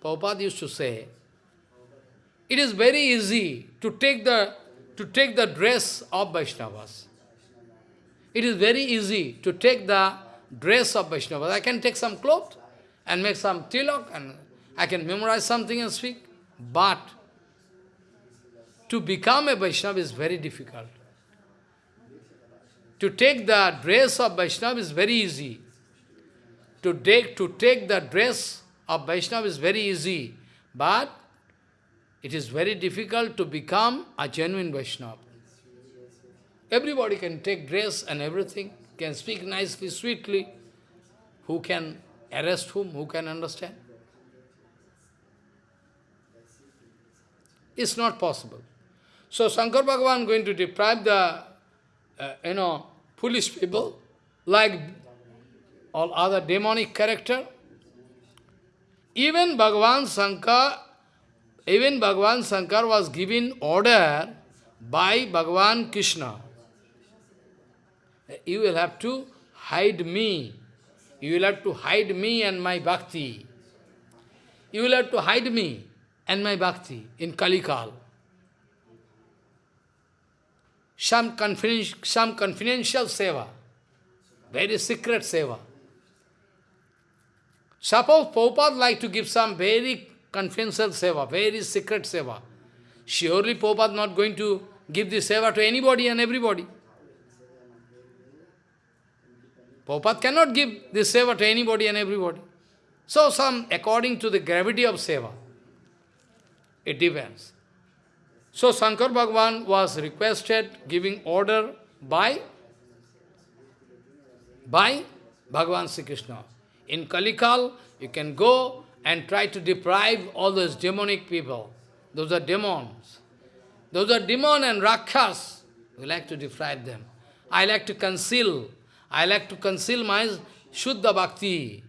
Prabhupada used to say, it is very easy to take the to take the dress of Vaishnavas. It is very easy to take the dress of Vaishnavas. I can take some cloth and make some tilak and I can memorize something and speak. But to become a Vaishnava is very difficult. To take the dress of Vaishnava is very easy. To take, to take the dress of Vaishnava is very easy. But it is very difficult to become a genuine Vaishnava. Everybody can take dress and everything, can speak nicely, sweetly. Who can arrest whom? Who can understand? It's not possible. So Shankar Bhagavan going to deprive the, uh, you know, foolish people, like all other demonic character. Even Bhagavan Shankar, even Bhagavan Shankar was given order by Bhagavan Krishna. You will have to hide me. You will have to hide me and my bhakti. You will have to hide me and my bhakti in Kalikal. Some, confidential, some confidential seva, very secret seva. Suppose Prabhupada like to give some very confidential seva, very secret seva. Surely Prabhupada not going to give this seva to anybody and everybody. Prabhupada cannot give this seva to anybody and everybody. So some, according to the gravity of seva, it depends. So Shankar Bhagwan was requested, giving order by, by Bhagavan Sri Krishna. In Kalikal, you can go and try to deprive all those demonic people. Those are demons. Those are demon and rakhas. We like to deprive them. I like to conceal I like to conceal my Shuddha Bhakti.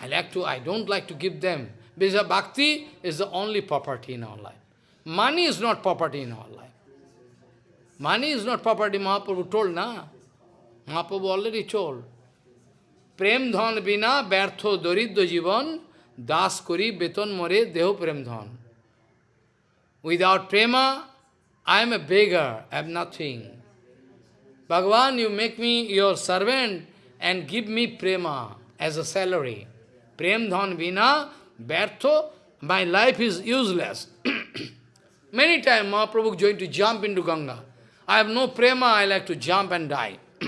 I like to, I don't like to give them. Because Bhakti is the only property in our life. Money is not property in our life. Money is not property, Mahaprabhu told, na? Mahaprabhu already told. Prem dhan bina bertho doriddo jivan das kori beton more deho prem dhan. Without prema, I am a beggar, I have nothing. Bhagavan, you make me your servant and give me prema as a salary. Prem dhan vina, bertho, my life is useless. Many times Mahaprabhu is going to jump into Ganga. I have no prema, I like to jump and die.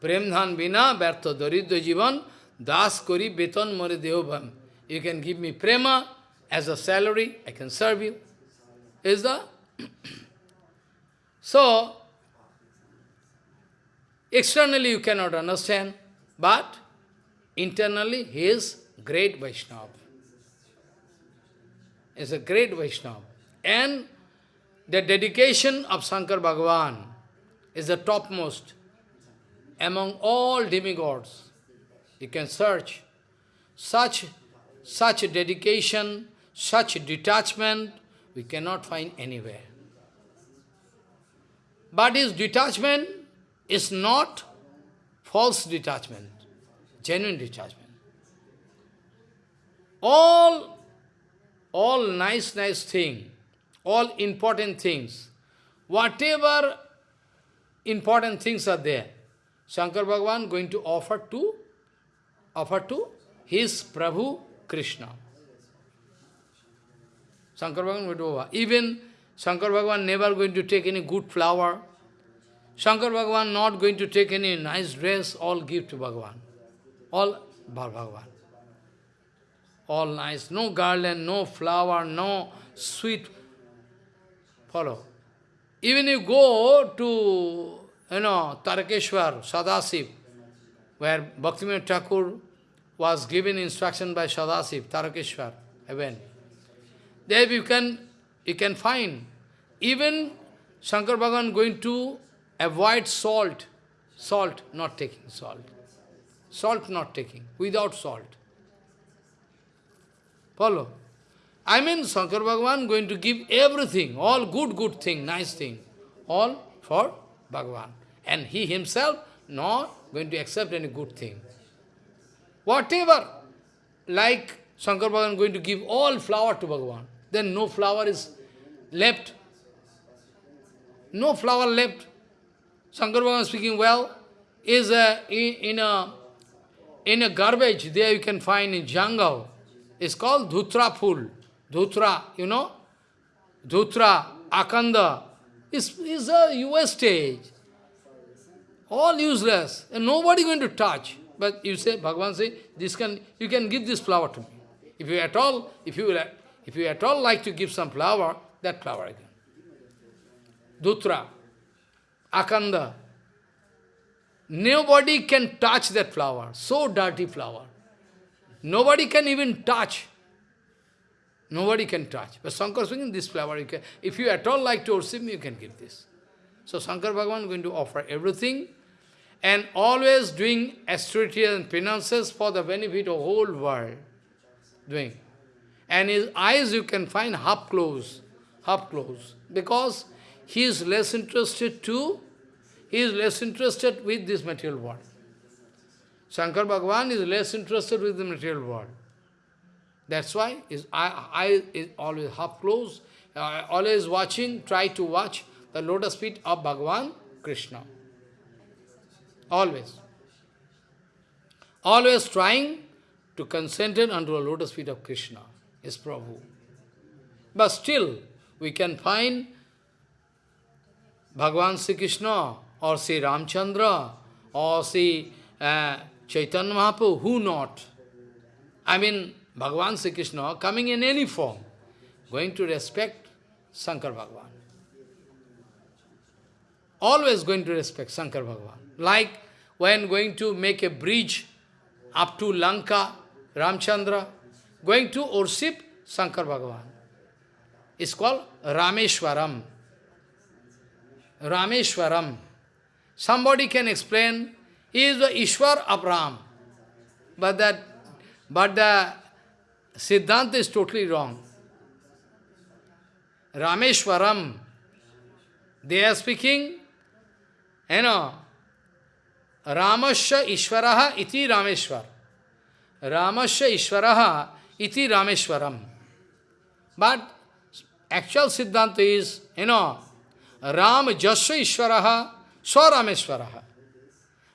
Prem dhan vina, bertho daridya jivan, das kori beton more deobham. You can give me prema as a salary, I can serve you. Is that? So, externally you cannot understand, but internally he is great Vaishnava. Is a great Vaishnava. And the dedication of Shankar Bhagavan is the topmost among all demigods. You can search. Such, such dedication, such detachment, we cannot find anywhere. But his detachment is not false detachment, genuine detachment. All, all nice, nice thing, all important things, whatever important things are there, Shankar Bhagavan going to offer to, offer to his Prabhu Krishna. Shankar Bhagavan to offer. Even Shankar Bhagavan never going to take any good flower. Shankar Bhagavan not going to take any nice dress, all give to Bhagavan. All Bhagavan. All nice, no garland, no flower, no sweet. Follow. Even you go to, you know, Tarakeshwar, Sadasiv, where Bhaktivinoda Thakur was given instruction by Sadasiv, Tarakeshwar, heaven. There you can you can find even Shankar Bhagavan going to avoid salt. Salt, not taking salt. Salt not taking, without salt. Follow? I mean Shankar Bhagavan going to give everything, all good, good thing, nice thing, all for Bhagavan. And he himself not going to accept any good thing. Whatever, like Shankar Bhagavan going to give all flower to Bhagavan, then no flower is left. No flower left. Shankar Bhagavan speaking well, is a, in, a in a garbage, there you can find in jungle, it's called Dhutra Phul. Dhutra, you know? Dhutra, Akanda, is, is a US stage. All useless, and nobody going to touch. But you say, Bhagavan say, this can, you can give this flower to me. If you at all, if you, if you at all like to give some flower, that flower again. Dhutra, Akanda. Nobody can touch that flower, so dirty flower. Nobody can even touch. Nobody can touch. But Shankar speaking, this flower, you can, if you at all like to worship me, you can give this. So Shankar Bhagavan is going to offer everything and always doing austerities and penances for the benefit of whole world. Doing. And his eyes you can find half closed, half closed. Because he is less interested to, he is less interested with this material world. Shankar Bhagavan is less interested with the material world. That's why his eye, is always half closed, uh, always watching, try to watch the lotus feet of Bhagavan Krishna. Always. Always trying to concentrate unto the lotus feet of Krishna, his Prabhu. But still, we can find Bhagavan Sri Krishna or Sri Ramchandra or Sri uh, Chaitanya Mahaprabhu, who not? I mean, Bhagavan Sri Krishna coming in any form, going to respect Shankar Bhagavan. Always going to respect Shankar Bhagavan. Like when going to make a bridge up to Lanka, Ramchandra, going to worship Shankar Bhagavan. It's called Rameshwaram. Rameshwaram. Somebody can explain, he is the Ishwar of Ram. But that, but the Siddhanta is totally wrong. Rameshwaram, they are speaking, you know, Ramasya Ishvaraha iti Rameshwar. Ramasya Ishvaraha iti Rameshwaram. But actual Siddhanta is, you know, Ram Jasya Ishvaraha Swarameshwaraha.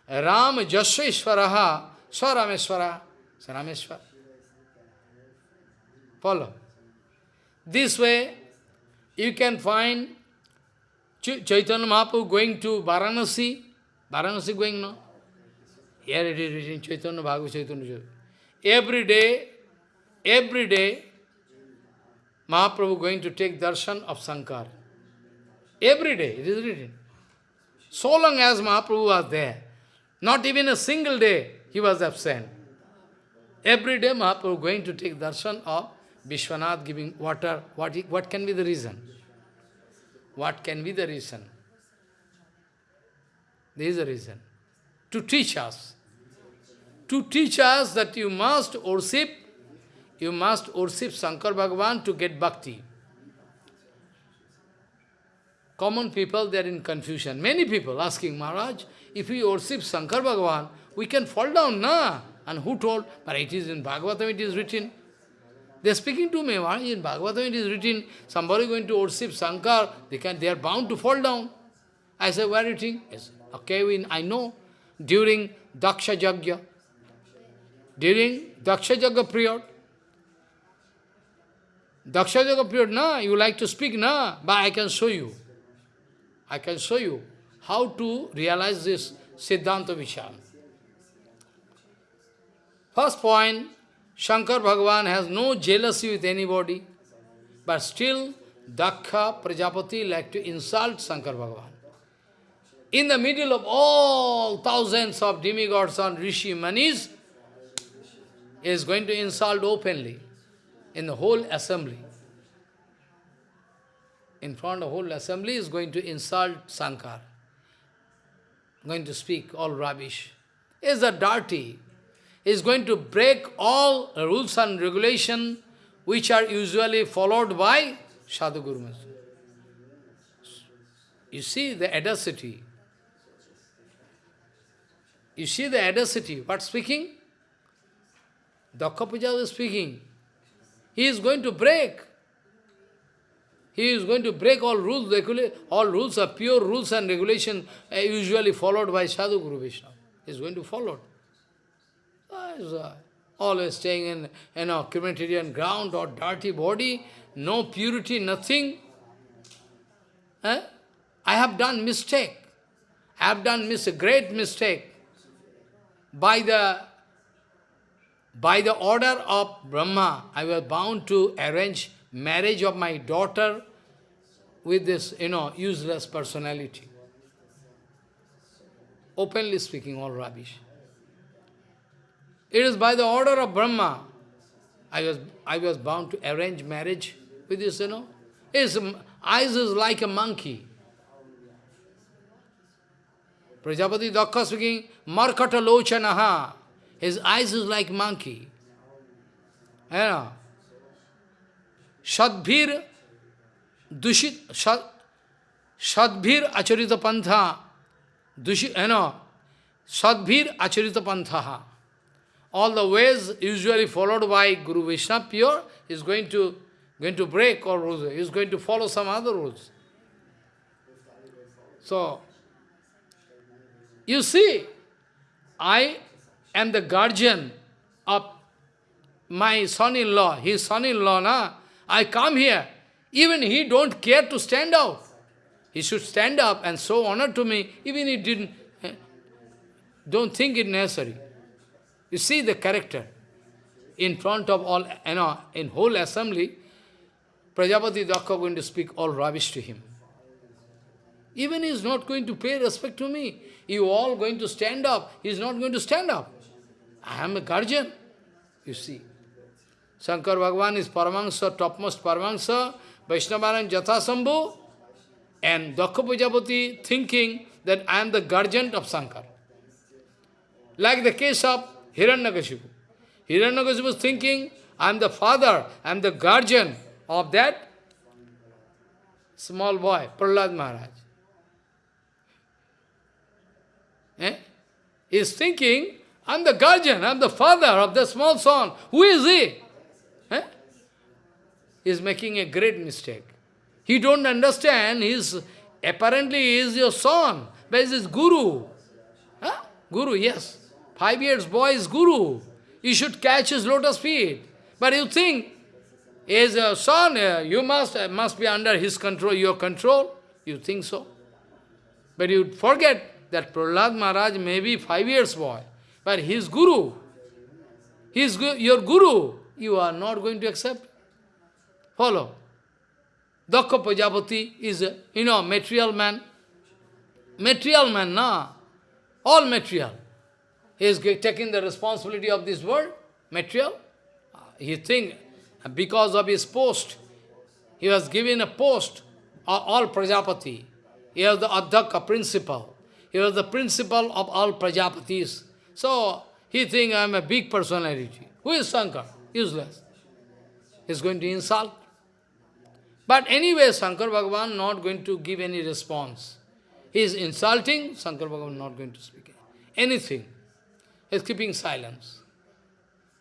Ram Jasya Ishvaraha Swarameshwaraha. Rameshwar. Follow. This way, you can find Ch Chaitanya Mahaprabhu going to Varanasi, Varanasi going no? Here it is written Chaitanya Bhagavad Chaitanya Every day, every day, Mahaprabhu going to take darshan of Sankar. Every day, it is written. So long as Mahaprabhu was there, not even a single day he was absent. Every day Mahaprabhu going to take darshan of Vishwanath giving water. What, he, what can be the reason? What can be the reason? There is a reason. To teach us. To teach us that you must worship, you must worship Shankar Bhagavan to get bhakti. Common people, they are in confusion. Many people asking, Maharaj, if we worship Shankar Bhagavan, we can fall down, na? And who told? But it is in Bhagavatam, it is written. They are speaking to me, in Bhagavatam it is written, somebody going to worship Shankar, they, can, they are bound to fall down. I said, where are you think? Yes. Okay, we, I know. During Daksha Jagya, during Daksha Jagya period, Daksha Jagya period, na, you like to speak, na, but I can show you. I can show you how to realize this Siddhanta Vichar. First point, Shankar Bhagavan has no jealousy with anybody, but still Dakha Prajapati like to insult Shankar Bhagavan. In the middle of all thousands of demigods and rishi munis, is going to insult openly in the whole assembly. in front of whole assembly, is going to insult Sankar. Going to speak all rubbish. Is a dirty. Is going to break all rules and regulation which are usually followed by Sadhu Guru You see the audacity. You see the audacity. What speaking? Dakha is speaking. He is going to break. He is going to break all rules, all rules are pure rules and regulation uh, usually followed by Sadhu Guru Vishnu. He is going to follow. Uh, always staying in you know, crematorium ground or dirty body, no purity, nothing. Eh? I have done mistake. I have done mis a great mistake. By the by the order of Brahma, I was bound to arrange marriage of my daughter with this, you know, useless personality. Openly speaking, all rubbish. It is by the order of Brahma, I was, I was bound to arrange marriage with this, you know. His eyes is like a monkey. Prajapati Dakha speaking, Markata Lochanaha. His eyes is like monkey. You know. Shadbhir dushit Shadbhir acharita pantha dushit, you know, Shadbhir acharita pantha. All the ways usually followed by Guru Vishnu pure is going to going to break or rules. Is going to follow some other rules. So, you see, I am the guardian of my son-in-law, his son-in-law, na? I come here. Even he don't care to stand up. He should stand up and show honor to me, even he didn't, eh, don't think it necessary. You see the character. In front of all, you know, in whole assembly, Prajapati Dakha going to speak all rubbish to him. Even he is not going to pay respect to me. You all going to stand up. He is not going to stand up. I am a guardian. You see. Shankar Bhagavan is Paramahansa, topmost Paramahansa, Vaishnavanam Jathasambhu, and Dakha Prajapati thinking that I am the guardian of Shankar. Like the case of Hiranyakashipu. Hiranyakashipu was thinking, I am the father, I am the guardian of that small boy, Prahlad Maharaj. Eh? He is thinking, I am the guardian, I am the father of the small son. Who is he? He is making a great mistake. He don't understand, he is, apparently he is your son, but he is guru. Huh? Guru, yes. Five years boy is guru. You should catch his lotus feet. But you think, as a son, uh, you must, uh, must be under his control, your control. You think so. But you forget that Prahlad Maharaj may be five years boy, but his guru, his, your guru, you are not going to accept. Follow. Dakha Prajapati is, a, you know, material man. Material man, na? All material. He is taking the responsibility of this world, material. Uh, he think uh, because of his post, he was given a post, of all Prajapati. He was the Adhaka principal. He was the principal of all Prajapatis. So, he think I am a big personality. Who is Shankar? Useless. He is going to insult. But anyway, Shankar Bhagavan not going to give any response. He is insulting, Shankar Bhagavan not going to speak anything is keeping silence.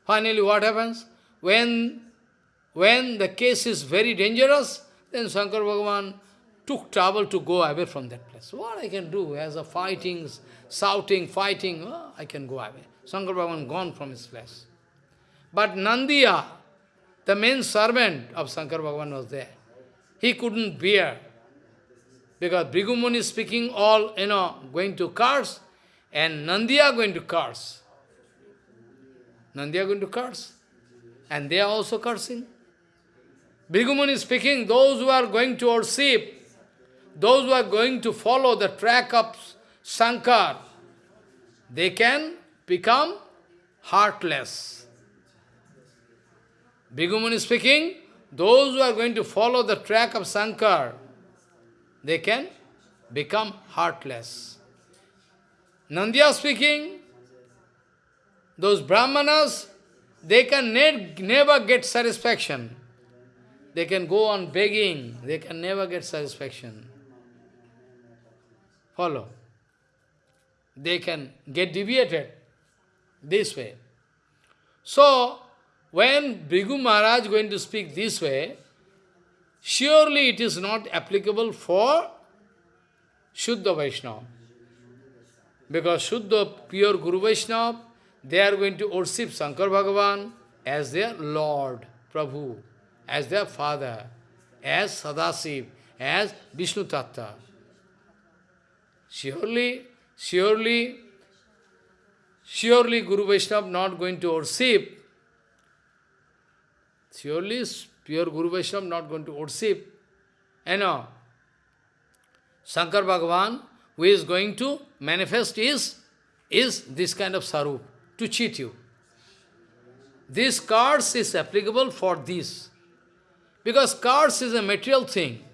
Finally, what happens? When, when the case is very dangerous, then Shankar Bhagavan took trouble to go away from that place. What I can do as a fighting, shouting, fighting, oh, I can go away. Shankar Bhagavan gone from his place. But Nandiya, the main servant of Shankar Bhagavan was there. He couldn't bear. Because is speaking all, you know, going to curse, and Nandiya going to curse. Nandiya going to curse. And they are also cursing. Is speaking, those who are going to worship, those who are going to follow the track of Sankar, they can become heartless. Is speaking, those who are going to follow the track of Sankar, they can become heartless. Nandya speaking, those brahmanas, they can ne never get satisfaction. They can go on begging, they can never get satisfaction. Follow. They can get deviated this way. So, when Bhrigu Maharaj going to speak this way, surely it is not applicable for Shuddha Vaishnava. Because Shuddha, pure Guru Vaishnava, they are going to worship Shankar Bhagavan as their Lord, Prabhu, as their Father, as Sadasiv, as Vishnu Tattva. Surely, surely, surely Guru Vaishnava not going to worship, surely pure Guru Vaishnava not going to worship, you know, Shankar Bhagavan, who is going to manifest is, is this kind of sarup, to cheat you. This cards is applicable for this. Because cards is a material thing.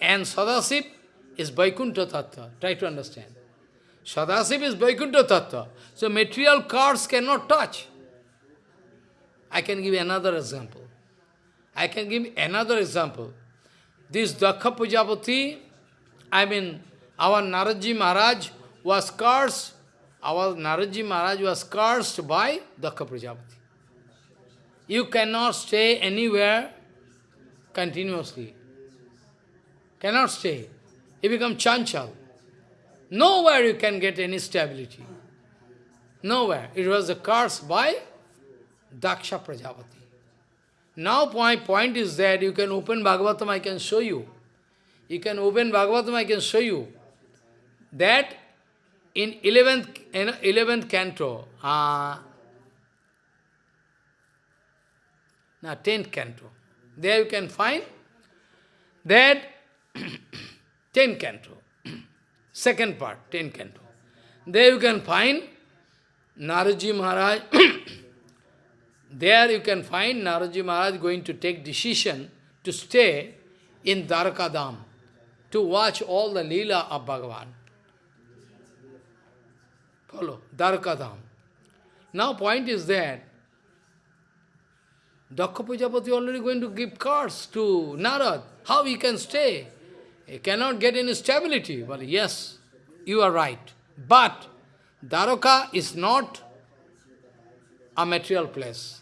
And Sadasip is Vaikuntha Tattva. Try to understand. Sadasip is Vaikuntha Tattva. So material cards cannot touch. I can give another example. I can give another example. This Daksha Prajapati I mean, our Naradji Maharaj was cursed, our Naradji Maharaj was cursed by Daksha Prajapati. You cannot stay anywhere continuously. Cannot stay. You become chanchal. Nowhere you can get any stability. Nowhere. It was a curse by Daksha Prajapati. Now my point is that you can open Bhagavatam, I can show you. You can open Bhagavatam, I can show you that in 11th, in 11th canto, uh, now 10th canto, there you can find that 10th canto, second part, 10th canto. There you can find Naradji Maharaj, there you can find Naradji Maharaj going to take decision to stay in Dwarakadam to watch all the Leela of Bhagavan. Follow, Dwarakadam. Now point is that Daksha Prajapati already going to give cards to Narad. How he can stay? He cannot get any stability. Well, yes, you are right. But Dwaraka is not a material place.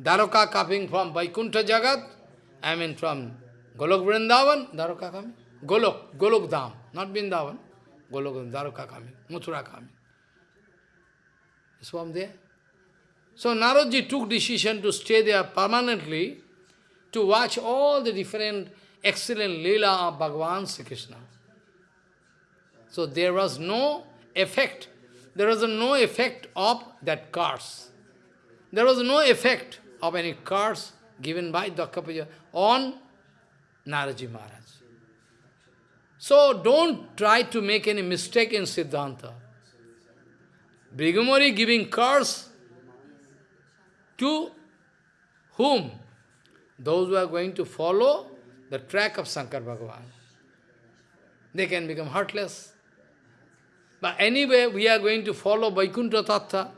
Dwaraka coming from Vaikuntha Jagat, I mean from Golok Vrindavan, Dwaraka coming. Golok, Golok Dham, not Vrindavan. Golok, Dwaraka coming, Mathura coming. Is from there. So Naradji took decision to stay there permanently to watch all the different excellent Leela of Bhagavan Sri Krishna. So there was no effect. There was no effect of that curse. There was no effect of any curse given by Dakhapaja on Naradji Maharaj. So don't try to make any mistake in Siddhanta. Brigumari giving curse to whom? Those who are going to follow the track of Shankar Bhagavan. They can become heartless. But anyway, we are going to follow Vaikuntha Tattva.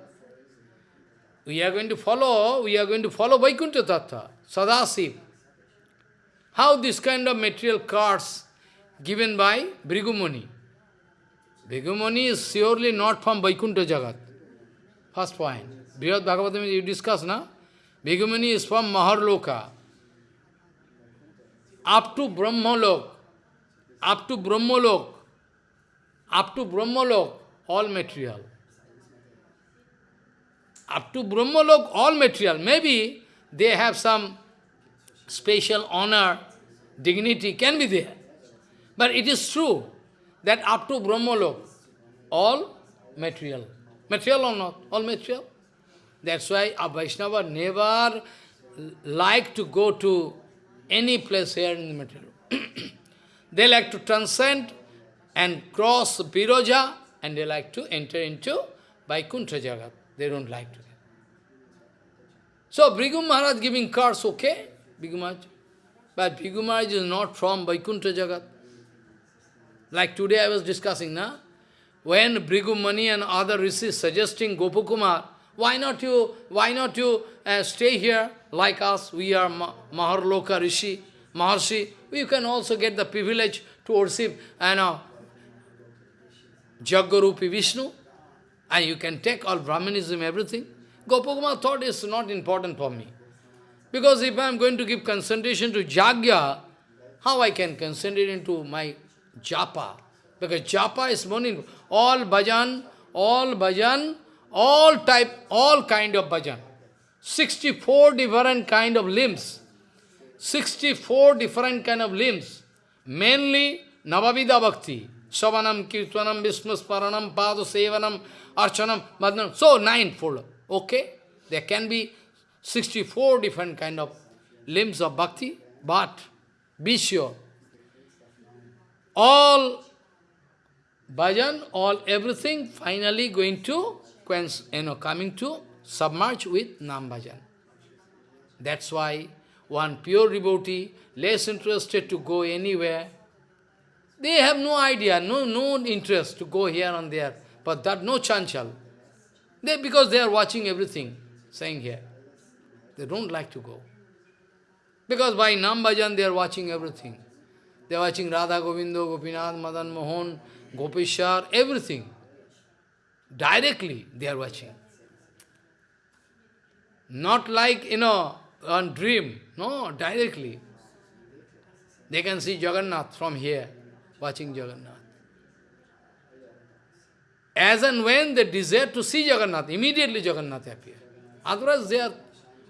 We are going to follow, we are going to follow Vaikuntha Tattva, Sadasiv. How this kind of material cards given by Bhrigu Muni. Brigumuni is surely not from Vaikuntha Jagat. First point. Brihad Bhagavatam you discuss, na? Bhrigu Muni is from Maharloka. Up to Brahmalok, up to Brahmalok, up to Brahmalok, all material. Up to Brahmalok, all material. Maybe they have some special honor, dignity can be there. But it is true that up to Brahmalok, all material. Material or not? All material. That's why a Vaishnava never like to go to any place here in the material. they like to transcend and cross Viraja and they like to enter into Vaikuntha Jagat. They don't like to. So Bhrigu Maharaj giving cars, okay, Bhrigu Maharaj. But Bhrigu Maharaj is not from Vaikuntha Jagat. Like today I was discussing, na? When Bhrigu Muni and other rishis suggesting Gopakumar, why not you, why not you uh, stay here like us? We are Ma Maharloka Rishi, Maharshi. You can also get the privilege to worship and uh, Jagarupi Vishnu. And you can take all Brahmanism, everything. Gopakumar thought is not important for me. Because if I am going to give concentration to Jagya, how I can concentrate into my japa? Because japa is morning. All bhajan, all bhajan, all type, all kind of bhajan. 64 different kind of limbs. 64 different kind of limbs. Mainly Navavidha Bhakti. Savanam, Kirtanam, Vishnu Smaranam, Pada Sevanam, Archanam, Madhanam. So, ninefold. Okay? There can be 64 different kind of limbs of bhakti, but be sure, all bhajan, all everything finally going to, you know, coming to submerge with Nam bhajan. That's why one pure devotee, less interested to go anywhere, they have no idea, no, no interest to go here and there, but that no chanchal. They, because they are watching everything, saying here. They don't like to go. Because by Nam Bhajan they are watching everything. They are watching Radha Govindo, Gopinath, Madan Mohan, Gopeshwar, everything. Directly they are watching. Not like, you know, on dream. No, directly. They can see Jagannath from here, watching Jagannath. As and when they desire to see Jagannath, immediately Jagannath appear. Otherwise they are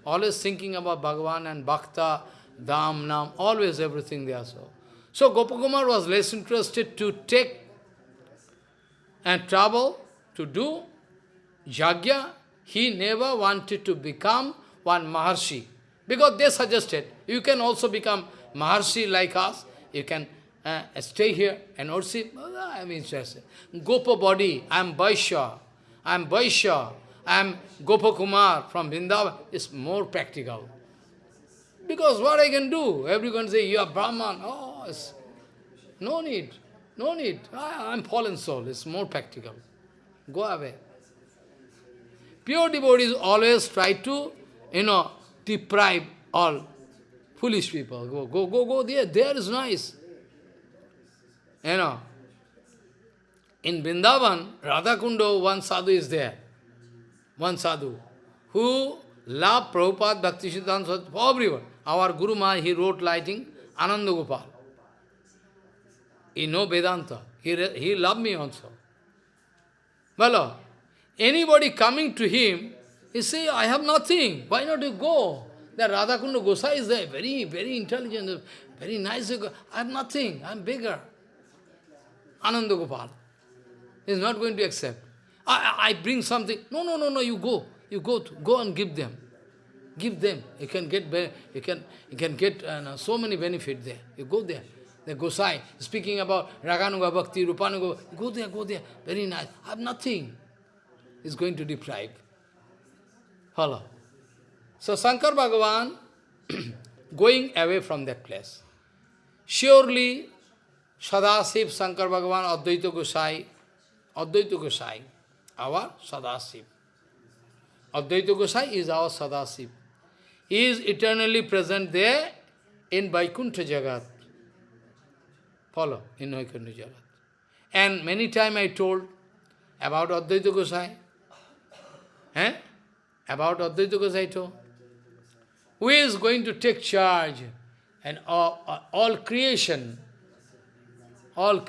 always thinking about Bhagavan and Bhakta, Dham, Nam, always everything they are So, so Gopakumar was less interested to take and travel to do Jagya. He never wanted to become one Maharshi. Because they suggested, you can also become Maharshi like us. You can uh, stay here and also, oh, I interested. Gopa body, I am Vaishya. I am Vaishya. I am Gopakumar from Vrindavan. It's more practical. Because what I can do? Everyone say, you are Brahman. Oh, no need. No need. I am fallen soul. It's more practical. Go away. Pure devotees always try to, you know, deprive all foolish people. Go, go, go, go there. There is nice. You know, in Vrindavan, Radhakundo, one sadhu is there. One sadhu, who love Prabhupada, Bhakti Siddhanta, for everyone. Our Guru Maharaj, he wrote lighting Ananda Gopal. He know Vedanta. He, he loved me also. Well, anybody coming to him, he say, I have nothing. Why not you go? The Radhakunda Gosai is there, very, very intelligent, very nice. I have nothing. I am bigger. Ananda Gopal is not going to accept. I, I bring something. No, no, no, no, you go. You go to, go and give them. Give them. You can get you can you can get uh, so many benefit there. You go there. The Gosai speaking about Raganuga Bhakti, Rupanuga, go there, go there. Very nice. I have nothing. Is going to deprive. Follow. So Shankar Bhagavan going away from that place. Surely Sadasiv Shankar Bhagavan Advaita Gosai, Advaita Gosai, our Sadasiv. Advaita Gosai is our Sadasiv. He is eternally present there in Vaikuntha Jagat. Follow, in Vaikuntha Jagat. And many times I told about Advaita Gosai. Eh? About Advaita Gosai. Who is going to take charge and all, all creation, all,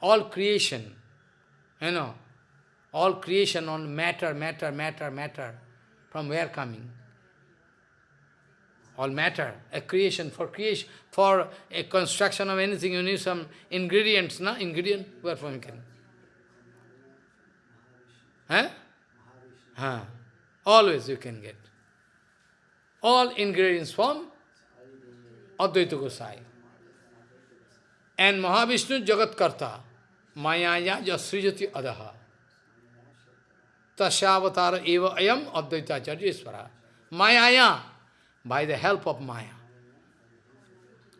all creation, you know, all creation on matter, matter, matter, matter, from where coming? All matter, a creation, for creation, for a construction of anything, you need some ingredients, na? Ingredient, where from you can? Huh? Huh. Always you can get. All ingredients from Advaita Gosai. And Mahavishnu Jagat Karta, Mayaya Jasrijati Adaha. Tasyavatara eva ayam Advaita Charjeshwara. Mayaya, by the help of Maya.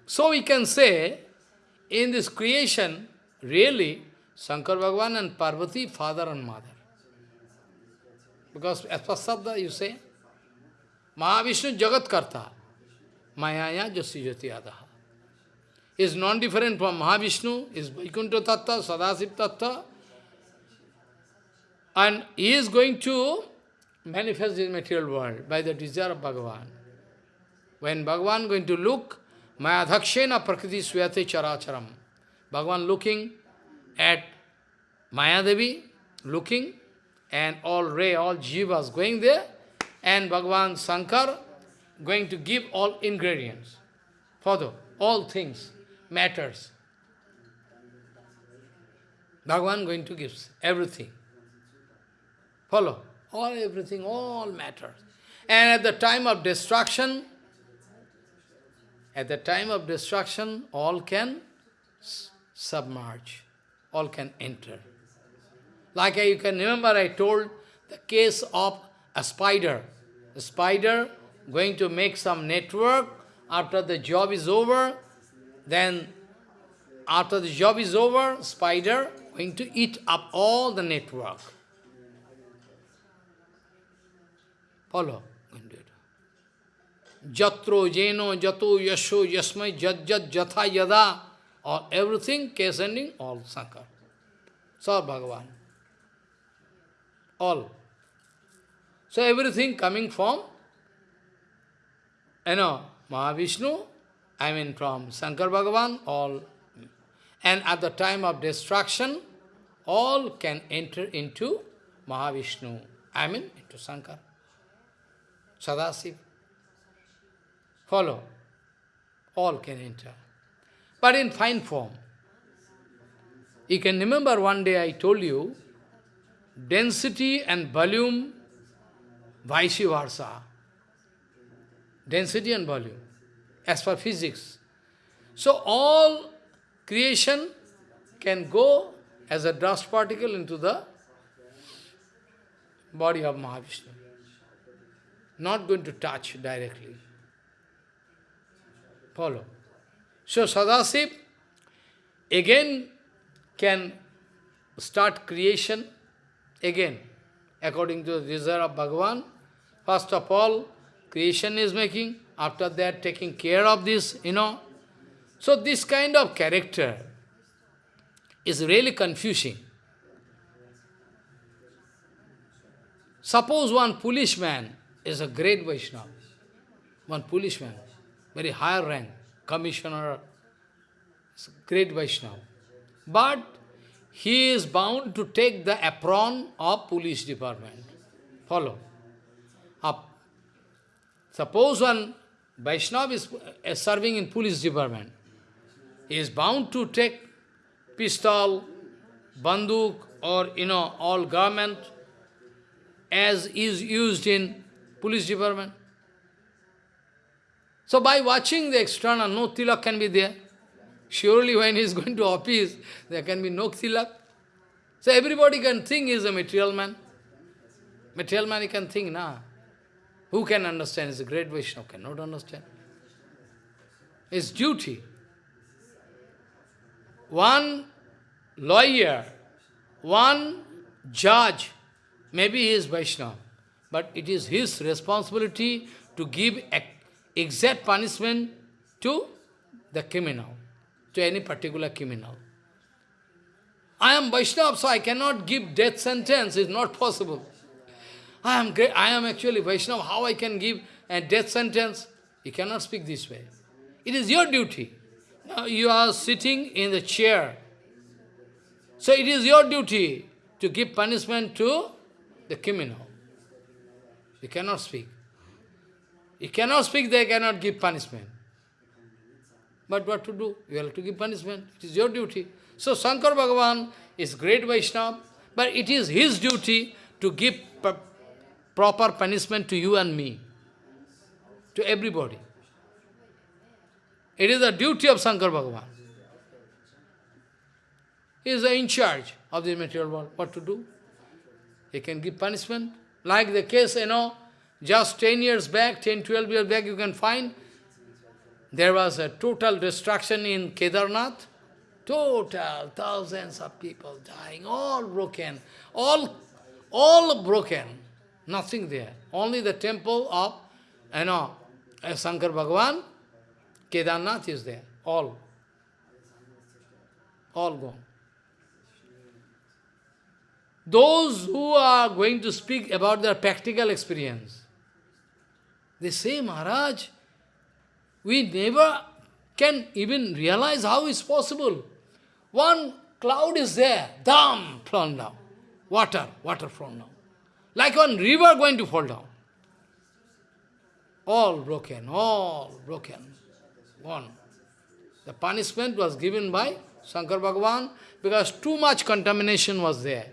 So we can say, in this creation, really Shankar Bhagavan and Parvati, father and mother. Because as per you say, Mahavishnu Jagat Karta, Mayaya Jasi Jati Adaha. Is non-different from Mahavishnu, is Vaikuntha Tattva, Sadasiv Tattva, and he is going to manifest in material world by the desire of Bhagavan. When Bhagavan going to look, Mayadhakshena Prakriti Swayate Characharam. Bhagavan looking at Mayadevi, looking, and all ray, all jivas going there, and Bhagavan Shankar going to give all ingredients for the, all things, matters. Bhagavan going to give everything. Follow? All everything, all matters. And at the time of destruction, at the time of destruction, all can submerge, all can enter. Like you can remember, I told the case of a spider. A spider going to make some network, after the job is over, then after the job is over, spider going to eat up all the network. Follow. Jatro, Jeno, Jato, Yasho, Yasmai, Jat, Jat, Jatha, Yada, or everything, case ending, all Sankar. So Bhagavan. All. So everything coming from, you know, Mahavishnu, I mean from Shankar Bhagavan, all. And at the time of destruction, all can enter into Mahavishnu, I mean into Shankar. Sadasiv. Follow. All can enter. But in fine form. You can remember one day I told you, density and volume, vice versa. Density and volume, as per physics. So all creation can go as a dust particle into the body of Mahavishnu not going to touch directly. Follow. So Sadasiv again can start creation again according to the desire of Bhagavan. First of all, creation is making, after that taking care of this, you know. So this kind of character is really confusing. Suppose one foolish man is a great Vaishnava, one policeman, very high rank, commissioner, great Vaishnava. But he is bound to take the apron of police department. Follow. Up. Suppose one Vaishnava is uh, serving in police department. He is bound to take pistol, banduk, or, you know, all garment as is used in police department. So by watching the external, no tilak can be there. Surely when he is going to office, there can be no tilak. So everybody can think he is a material man. Material man he can think, nah. Who can understand? He's a great Vaishnava, cannot understand. His duty. One lawyer, one judge, maybe he is Vaishnava but it is his responsibility to give exact punishment to the criminal, to any particular criminal. I am Vaishnava, so I cannot give death sentence, it's not possible. I am great, I am actually Vaishnava, how I can give a death sentence? You cannot speak this way. It is your duty. Now you are sitting in the chair. So it is your duty to give punishment to the criminal. You cannot speak. You cannot speak, they cannot give punishment. But what to do? You have to give punishment. It is your duty. So Shankar Bhagavan is great Vaishnava, but it is his duty to give proper punishment to you and me, to everybody. It is the duty of Shankar Bhagavan. He is in charge of the material world. What to do? He can give punishment. Like the case, you know, just 10 years back, 10, 12 years back, you can find there was a total destruction in Kedarnath. Total thousands of people dying, all broken, all, all broken. Nothing there. Only the temple of, you know, uh, Shankar Bhagavan, Kedarnath is there. All. All gone. Those who are going to speak about their practical experience, they say, Maharaj, we never can even realize how it's possible. One cloud is there, dam, fallen down. Water, water fallen down. Like one river going to fall down. All broken, all broken. One. The punishment was given by Shankar Bhagavan because too much contamination was there.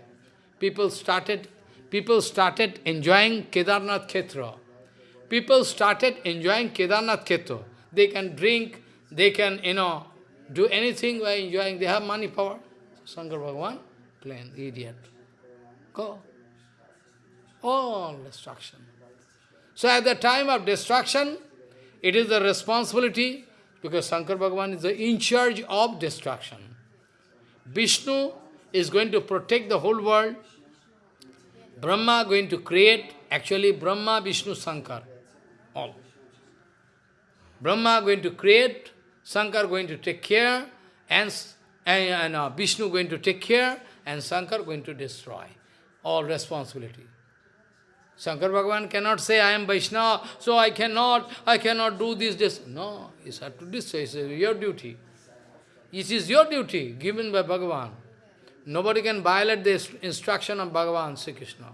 People started, people started enjoying Kedarnath Khetra. People started enjoying Kedarnath Khetra. They can drink, they can, you know, do anything by enjoying. They have money, power. Shankar Bhagavan, plain idiot. Go. All destruction. So at the time of destruction, it is the responsibility, because Shankar Bhagavan is the in charge of destruction. Vishnu is going to protect the whole world. Brahma going to create, actually Brahma, Vishnu, Shankar, all. Brahma going to create, Shankar going to take care, and, and, and uh, Vishnu going to take care, and Shankar going to destroy. All responsibility. Shankar Bhagavan cannot say, I am Vaishnava, so I cannot, I cannot do this, this. No, it's have to this, it's your duty. It is your duty given by Bhagavan. Nobody can violate the instruction of Bhagavan, Sri Krishna.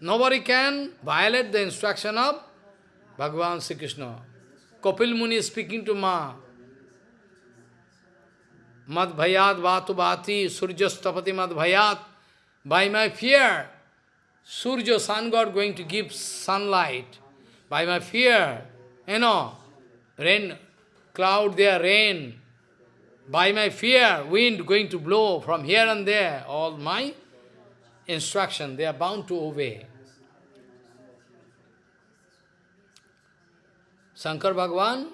Nobody can violate the instruction of Bhagavan Sri Krishna. Kapil Muni is speaking to Ma. Mad bhayat vatu bhati surjastapati mad bhayat. By my fear, Surya, sun god, going to give sunlight. By my fear, you know, rain, cloud there, rain. By my fear, wind going to blow from here and there. All my instruction, they are bound to obey. Shankar Bhagavan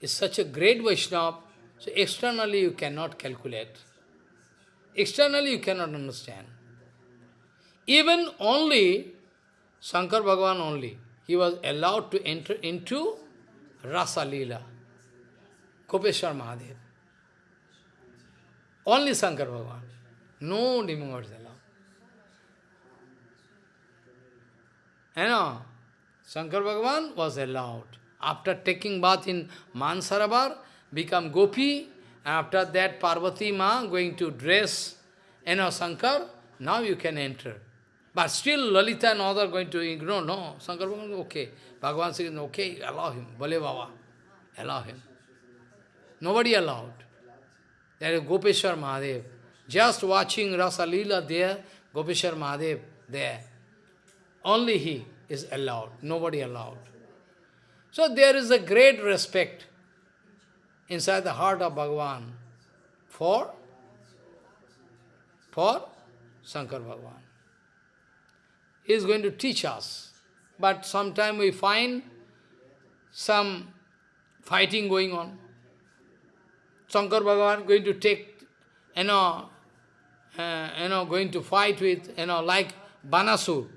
is such a great Vaishnava, so externally you cannot calculate. Externally you cannot understand. Even only, Shankar Bhagavan only, he was allowed to enter into Rasa Leela, Gopeshwar Mahadev. Only Shankar Bhagavan. No demigods allowed. You know, Shankar Bhagavan was allowed. After taking bath in Mansarabar, become Gopi, after that Parvati Ma going to dress, you know, Shankar, now you can enter. But still Lalita and other going to ignore, no, Shankar Bhagavan, okay. Bhagavan says, okay, allow him, Bale Baba, allow him. Nobody allowed. There is Gopeshwar Mahadev. Just watching Rasa Leela there, Gopeshwar Mahadev there. Only he is allowed, nobody allowed. So there is a great respect inside the heart of Bhagavan for, for Shankar Bhagavan. He is going to teach us. But sometime we find some fighting going on. Shankar Bhagavan going to take, you know, uh, you know, going to fight with, you know, like Banasur.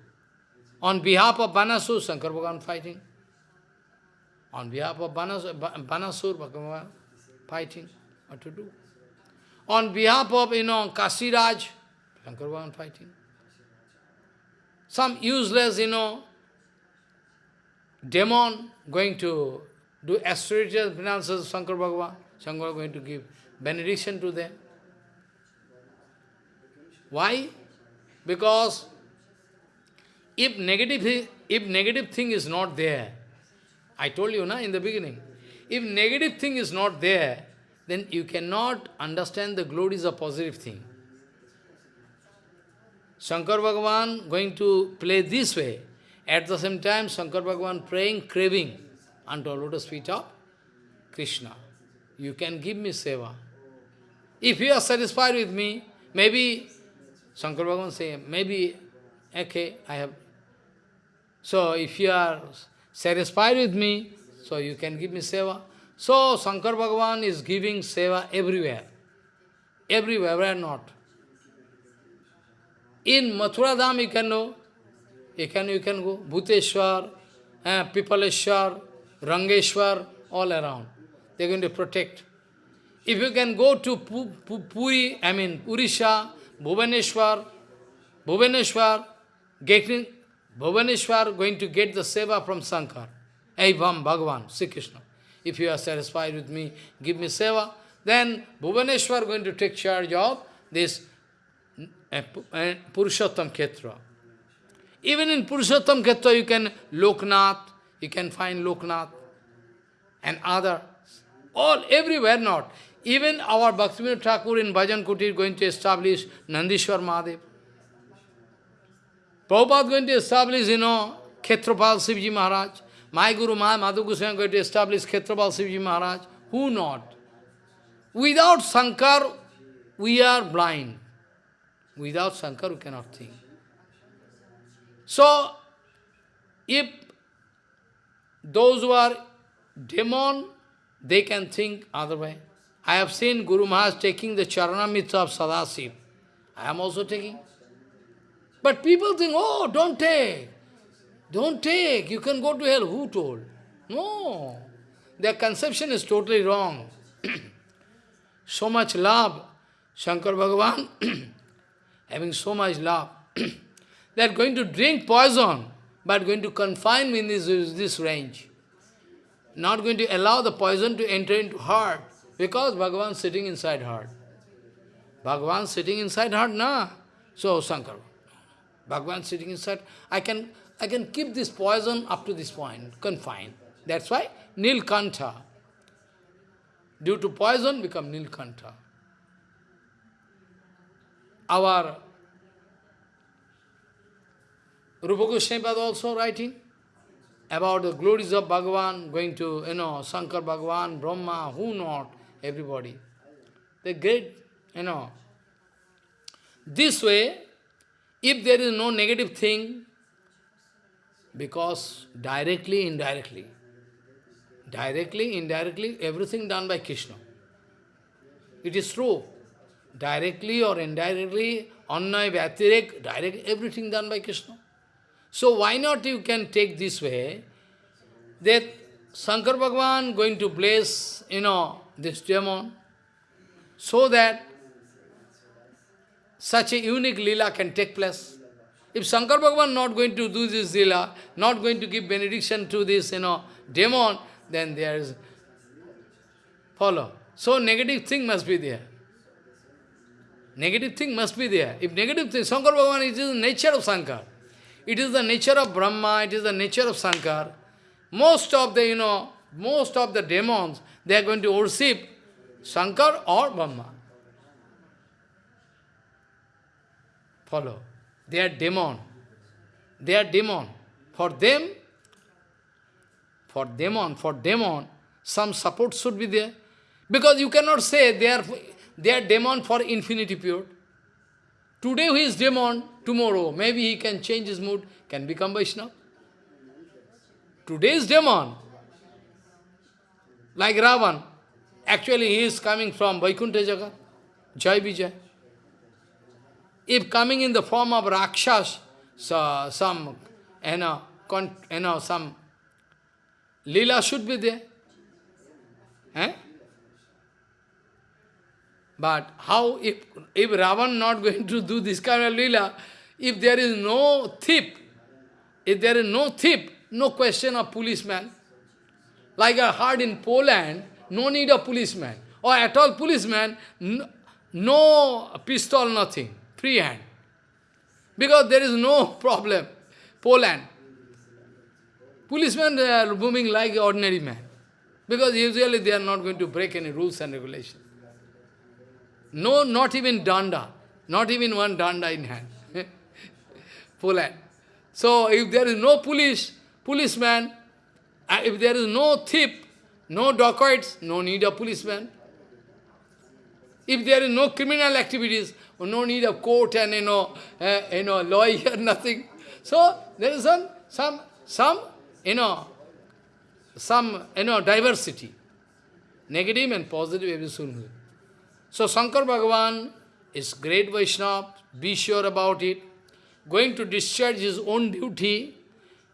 On behalf of Banasur, Shankar Bhagavan fighting. On behalf of Banasur, Banasur Bhagavan fighting. What to do? On behalf of, you know, Kasiraj, Shankar Bhagavan fighting. Some useless, you know, demon going to do astrological finances, Shankar Bhagavan. Shankar going to give benediction to them. Why? Because if negative, if negative thing is not there, I told you na, in the beginning, if negative thing is not there, then you cannot understand the glories of positive thing. Shankar Bhagavan going to play this way. At the same time, Shankar Bhagavan praying, craving unto lotus feet of Krishna. You can give me seva. If you are satisfied with me, maybe, Shankar Bhagavan say, maybe, okay, I have so if you are satisfied with me, so you can give me seva. So Shankar Bhagavan is giving seva everywhere. Everywhere, where not. In Mathura Dham you can know, you can, you can go, Bhuteshwar, eh, Pipaleshwar, Rangeshwar, all around. They're going to protect. If you can go to Puri, I mean Urisha, Bhubaneswar, Bhubaneswar, getting Bhubaneswar going to get the seva from Shankar. Evam Bhagavan, Sri Krishna. If you are satisfied with me, give me seva. Then Bhubaneswar going to take charge of this uh, uh, Purushottam Khetra. Even in Purushottam Khetra you can Loknath, you can find Loknath and other, all, everywhere not. Even our Bhaktivinoda Thakur in Bhajan Kutir going to establish Nandishwar Mahadev. Prabhupada going to establish, you know, Khetrapal Sivji Maharaj. My Guru Madhu Goswami going to establish Khetrapal Sivji Maharaj. Who not? Without Sankar, we are blind. Without Shankar, we cannot think. So, if those who are demon, they can think other way. I have seen Guru Maharaj taking the Charanamrita of Sadasiv. I am also taking. But people think, oh, don't take. Don't take. You can go to hell. Who told? No. Their conception is totally wrong. so much love. Shankar Bhagavan, having so much love, they are going to drink poison, but going to confine me in this, this range. Not going to allow the poison to enter into heart. Because Bhagavan is sitting inside heart. Bhagavan sitting inside heart, na. So Shankar, Bhagavan sitting inside, I can I can keep this poison up to this point, confined. That's why Nilkantha. Due to poison, become Nilkantha. Our Rupa Goswami also writing about the glories of Bhagavan, going to, you know, Shankar Bhagavan, Brahma, who not, everybody. They great, you know. This way, if there is no negative thing, because directly, indirectly, directly, indirectly, everything done by Krishna. It is true. Directly or indirectly, annay, vyatirek, direct, everything done by Krishna. So why not you can take this way, that Shankar Bhagavan going to bless, you know, this demon, so that such a unique lila can take place. If Shankar Bhagavan not going to do this lila, not going to give benediction to this, you know, demon, then there is follow. So negative thing must be there. Negative thing must be there. If negative thing, Shankar Bhagavan, it is the nature of Shankar. It is the nature of Brahma, it is the nature of Shankar. Most of the, you know, most of the demons, they are going to worship Shankar or Brahma. Follow. They are demon. They are demon. For them, for demon, for demon, some support should be there. Because you cannot say they are, they are demon for infinity period. Today he is demon, tomorrow maybe he can change his mood, can become Vaishnava. Today is demon. Like Ravan. Actually he is coming from Vaikuntha Jagat, Jai Vijay. If coming in the form of Rakshas, so some, you know, con, you know, some lila should be there. Eh? But how, if, if Ravan not going to do this kind of lila, if there is no thief, if there is no thief, no question of policeman, like I heard in Poland, no need of policeman, or at all policeman, no, no pistol, nothing, free hand. Because there is no problem. Poland. Policemen are moving like ordinary man. Because usually they are not going to break any rules and regulations. No, not even danda. Not even one danda in hand. Poland. So if there is no police, policeman, uh, if there is no thief, no dacoits, no need of policeman. If there is no criminal activities, no need of court and you know, uh, you know, lawyer, nothing. So there is some, some, some, you know, some, you know, diversity. negative and positive everything. So Shankar Bhagavan is great Vaishnava, be sure about it. Going to discharge his own duty,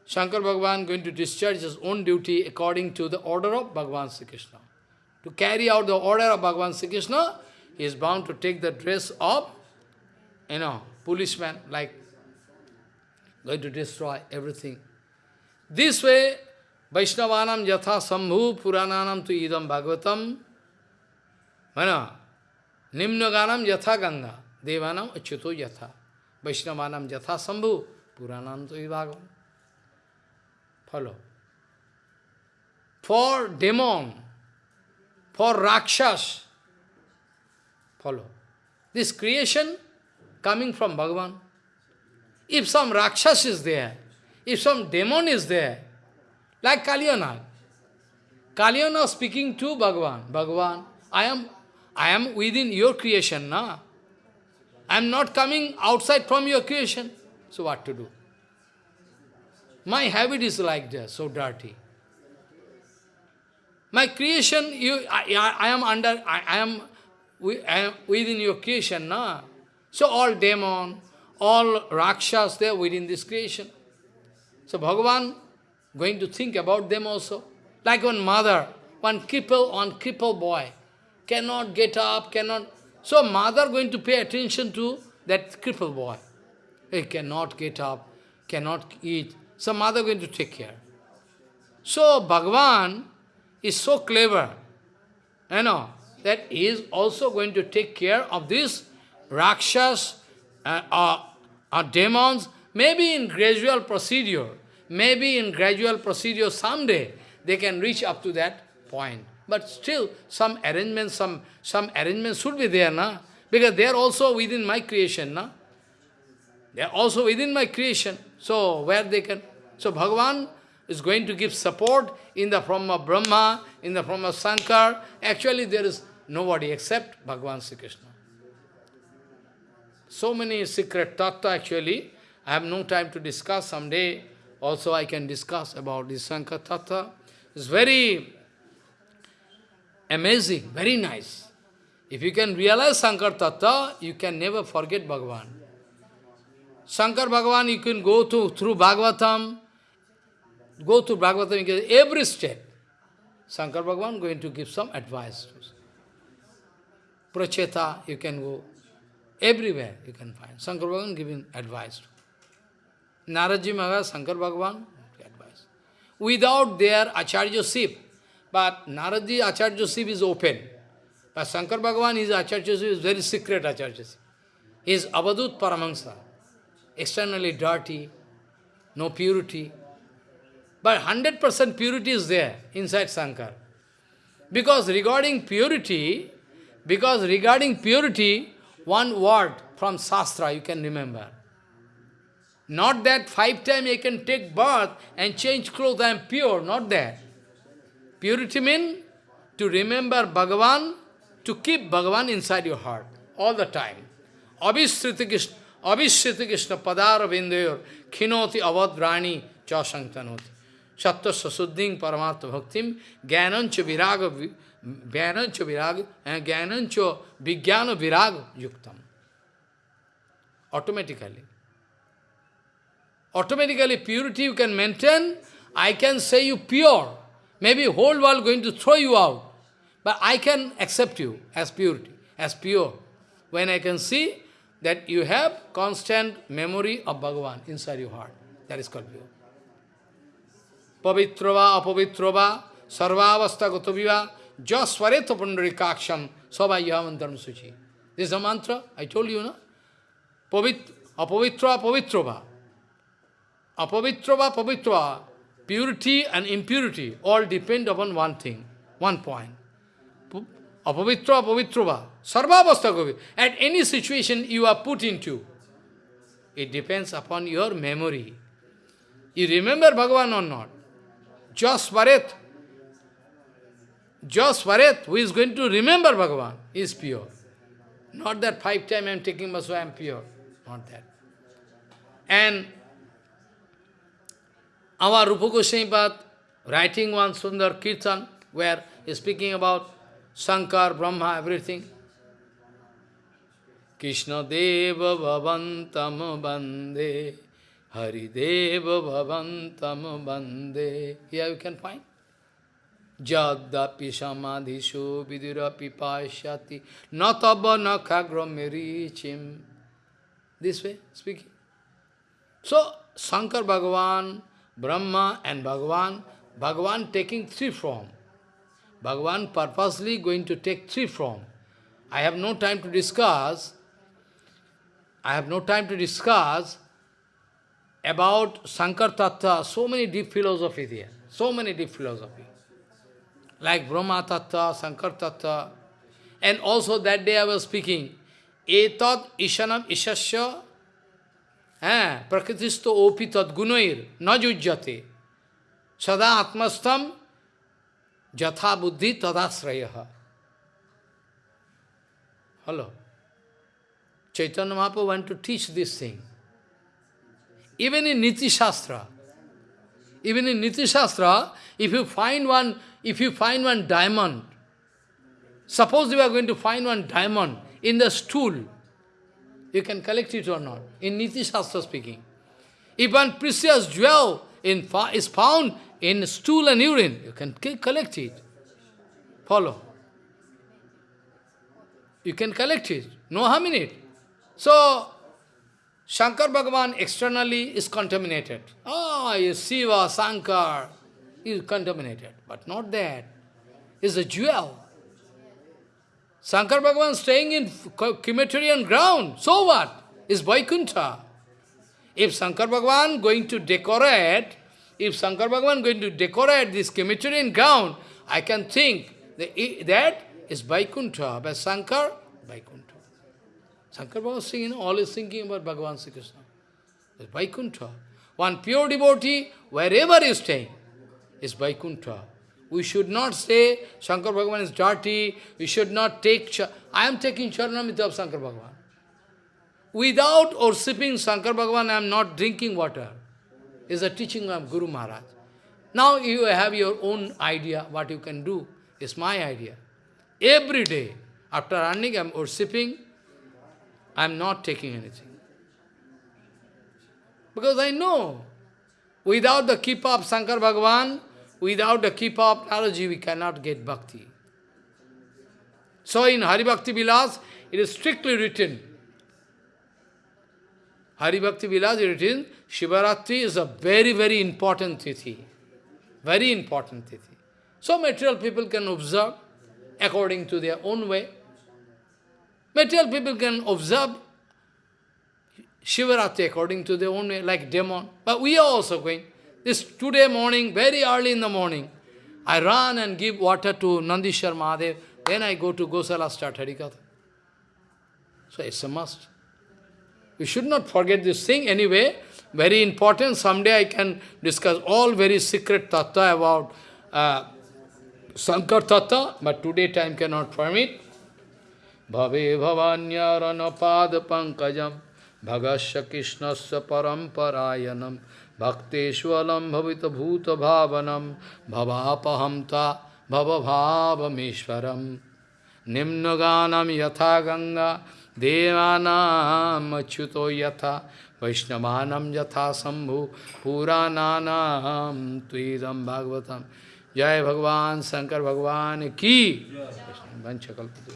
Shankar Bhagavan going to discharge his own duty according to the order of Bhagavan Sri Krishna. To carry out the order of Bhagavan Sri Krishna, he is bound to take the dress of, you know, policeman, like going to destroy everything. This way, Vaishnavanam yatha sambhu purananam tu idam bhagavatam, mana, nimnaganam yatha ganga, devanam achyuto yatha, Vaishnavanam yatha sambhu purananam tu idam Follow. For demon, for Rakshas, follow. This creation coming from Bhagavan. If some Rakshas is there, if some demon is there, like Kalyana, Kalyana speaking to Bhagavan, Bhagavan, I am, I am within your creation, na? I am not coming outside from your creation. So what to do? My habit is like that, so dirty. My creation, you, I, I, I am under, I, I, am, I am within your creation, na? So all demon, all rakshas, they are within this creation. So Bhagavan going to think about them also. Like one mother, one cripple, one cripple boy, cannot get up, cannot... So mother going to pay attention to that cripple boy. He cannot get up, cannot eat, some mother going to take care. So Bhagavan is so clever, you know, that he is also going to take care of these Rakshas uh, or, or demons, maybe in gradual procedure, maybe in gradual procedure someday they can reach up to that point. But still, some arrangements, some, some arrangements should be there, na? Because they are also within my creation, na? They are also within my creation. So, where they can... So Bhagavan is going to give support in the form of Brahma, in the form of Sankar. Actually, there is nobody except Bhagavan Sri Krishna. So many secret tattva actually. I have no time to discuss. Someday also I can discuss about this Sankar tattva. It's very amazing, very nice. If you can realize Sankar tattva, you can never forget Bhagavan. Shankar Bhagavan, you can go to through Bhagavatam, Go to Bhagavatam, every step. Shankar Bhagavan going to give some advice. Pracheta, you can go. Everywhere you can find. Shankar Bhagavan giving advice. Naradji Maharaj, Shankar Bhagavan, advice. Without their Acharyaship, but Naradji Acharyaship is open. But Shankar Bhagavan, his Acharyaship is very secret Acharyaship. He is Abadut Paramahansa. Externally dirty, no purity. But 100% purity is there inside Sankar. Because regarding purity, because regarding purity, one word from Shastra you can remember. Not that five times you can take bath and change clothes, I am pure, not that. Purity means to remember Bhagavan, to keep Bhagavan inside your heart all the time. Abhishriti Krishna, Abhishriti Krishna padara vindayor, khinoti avadrani cha sanktanoti. Sattva Sasuddhing Paramatma Bhaktim Jnanancha Viraga Jnanancha Viraga eh, and Jnanancha Vijnana Viraga Yuktam. Automatically. Automatically purity you can maintain, I can say you pure. Maybe whole world going to throw you out. But I can accept you as purity, as pure. When I can see that you have constant memory of Bhagavan inside your heart. That is called pure. Pavitrava, apavitrava, sarvavasta gotaviva, jasvareta pundarikaksham, sabayavantaram suchi. This is a mantra, I told you, no? Pavit, apavitra, pavitrava. Apavitrava, pavitrava. Purity and impurity all depend upon one thing, one point. Apavitra, pavitrava. Sarvavastha govi. At any situation you are put into, it depends upon your memory. You remember Bhagavan or not? Just Varet, just who is going to remember Bhagavan, is pure. Not that five times I am taking so I am pure. Not that. And our Rupa Goswami writing one Sundar Kirtan, where he is speaking about Shankar, Brahma, everything. Krishna Deva Bhavantam Bande, Hari Deva Bhavantam Bande. Here you can find. Jadapi samadhisho vidurapi pashyati nataba nakagram merichim. This way, speaking. So, Shankar Bhagavan, Brahma and Bhagavan, Bhagavan taking three form. Bhagavan purposely going to take three form. I have no time to discuss, I have no time to discuss about Sankar Tattva, so many deep philosophy there, so many deep philosophy. Like Brahma Tattva, Sankar Tattva, and also that day I was speaking, Etat Ishanam Ishasya eh, Prakritisto Opi Tat Gunair Najujjate Sada Atmastam Jatha Buddhi Tadasrayaha. Hello. Chaitanya Mahaprabhu want to teach this thing. Even in Niti Shastra, even in Niti Shastra, if you find one, if you find one diamond, suppose you are going to find one diamond in the stool, you can collect it or not. In Niti Shastra speaking. If one precious jewel in, is found in stool and urine, you can collect it. Follow. You can collect it. No harm in it. So, Shankar Bhagavan externally is contaminated. Ah, oh, Shiva, Shankar is contaminated. But not that. It's a jewel. Shankar Bhagavan staying in crematorium ground. So what? Is Vaikuntha. If Shankar Bhagavan going to decorate, if Shankar Bhagavan going to decorate this crematorium ground, I can think that, that is Vaikuntha. But Shankar, Vaikuntha. Shankar Bhagavan singing, always thinking about Bhagavan Sri Krishna. It's Vaikuntha. One pure devotee, wherever is staying, is Vaikuntha. We should not say Shankar Bhagavan is dirty, we should not take... I am taking Charanamrita of Shankar Bhagavan. Without worshipping Shankar Bhagavan, I am not drinking water. Is a teaching of Guru Maharaj. Now you have your own idea, what you can do. It's my idea. Every day, after running, I am worshipping, I am not taking anything. Because I know, without the keep of Shankar Bhagavan, without the keep of knowledge, we cannot get bhakti. So in Hari Bhakti Vilas, it is strictly written. Hari Bhakti Vilas is written, Shivaratri is a very, very important tithi. Very important tithi. So material people can observe according to their own way. Material people can observe Shivaratri according to their own way, like demon. But we are also going. This today morning, very early in the morning, I run and give water to Nandishwar Mahadev. Then I go to Gosala, start Harikatha. So it's a must. We should not forget this thing anyway. Very important. Someday I can discuss all very secret tattva about uh, Sankar tattva, but today time cannot permit. Bhave bhavanyaranapad pankajam bhagasya krishnasya paramparayanam भक्तेश्वरम भवित भूत भावनम भवापहमता भवभावमेश्वरम निम्नगानम यथा गंगा देवानाच्युत यथा वैष्णव यथा शंभु पुराणानाम तुदम भागवतम जय भगवान शंकर भगवान की। वंशकल्प।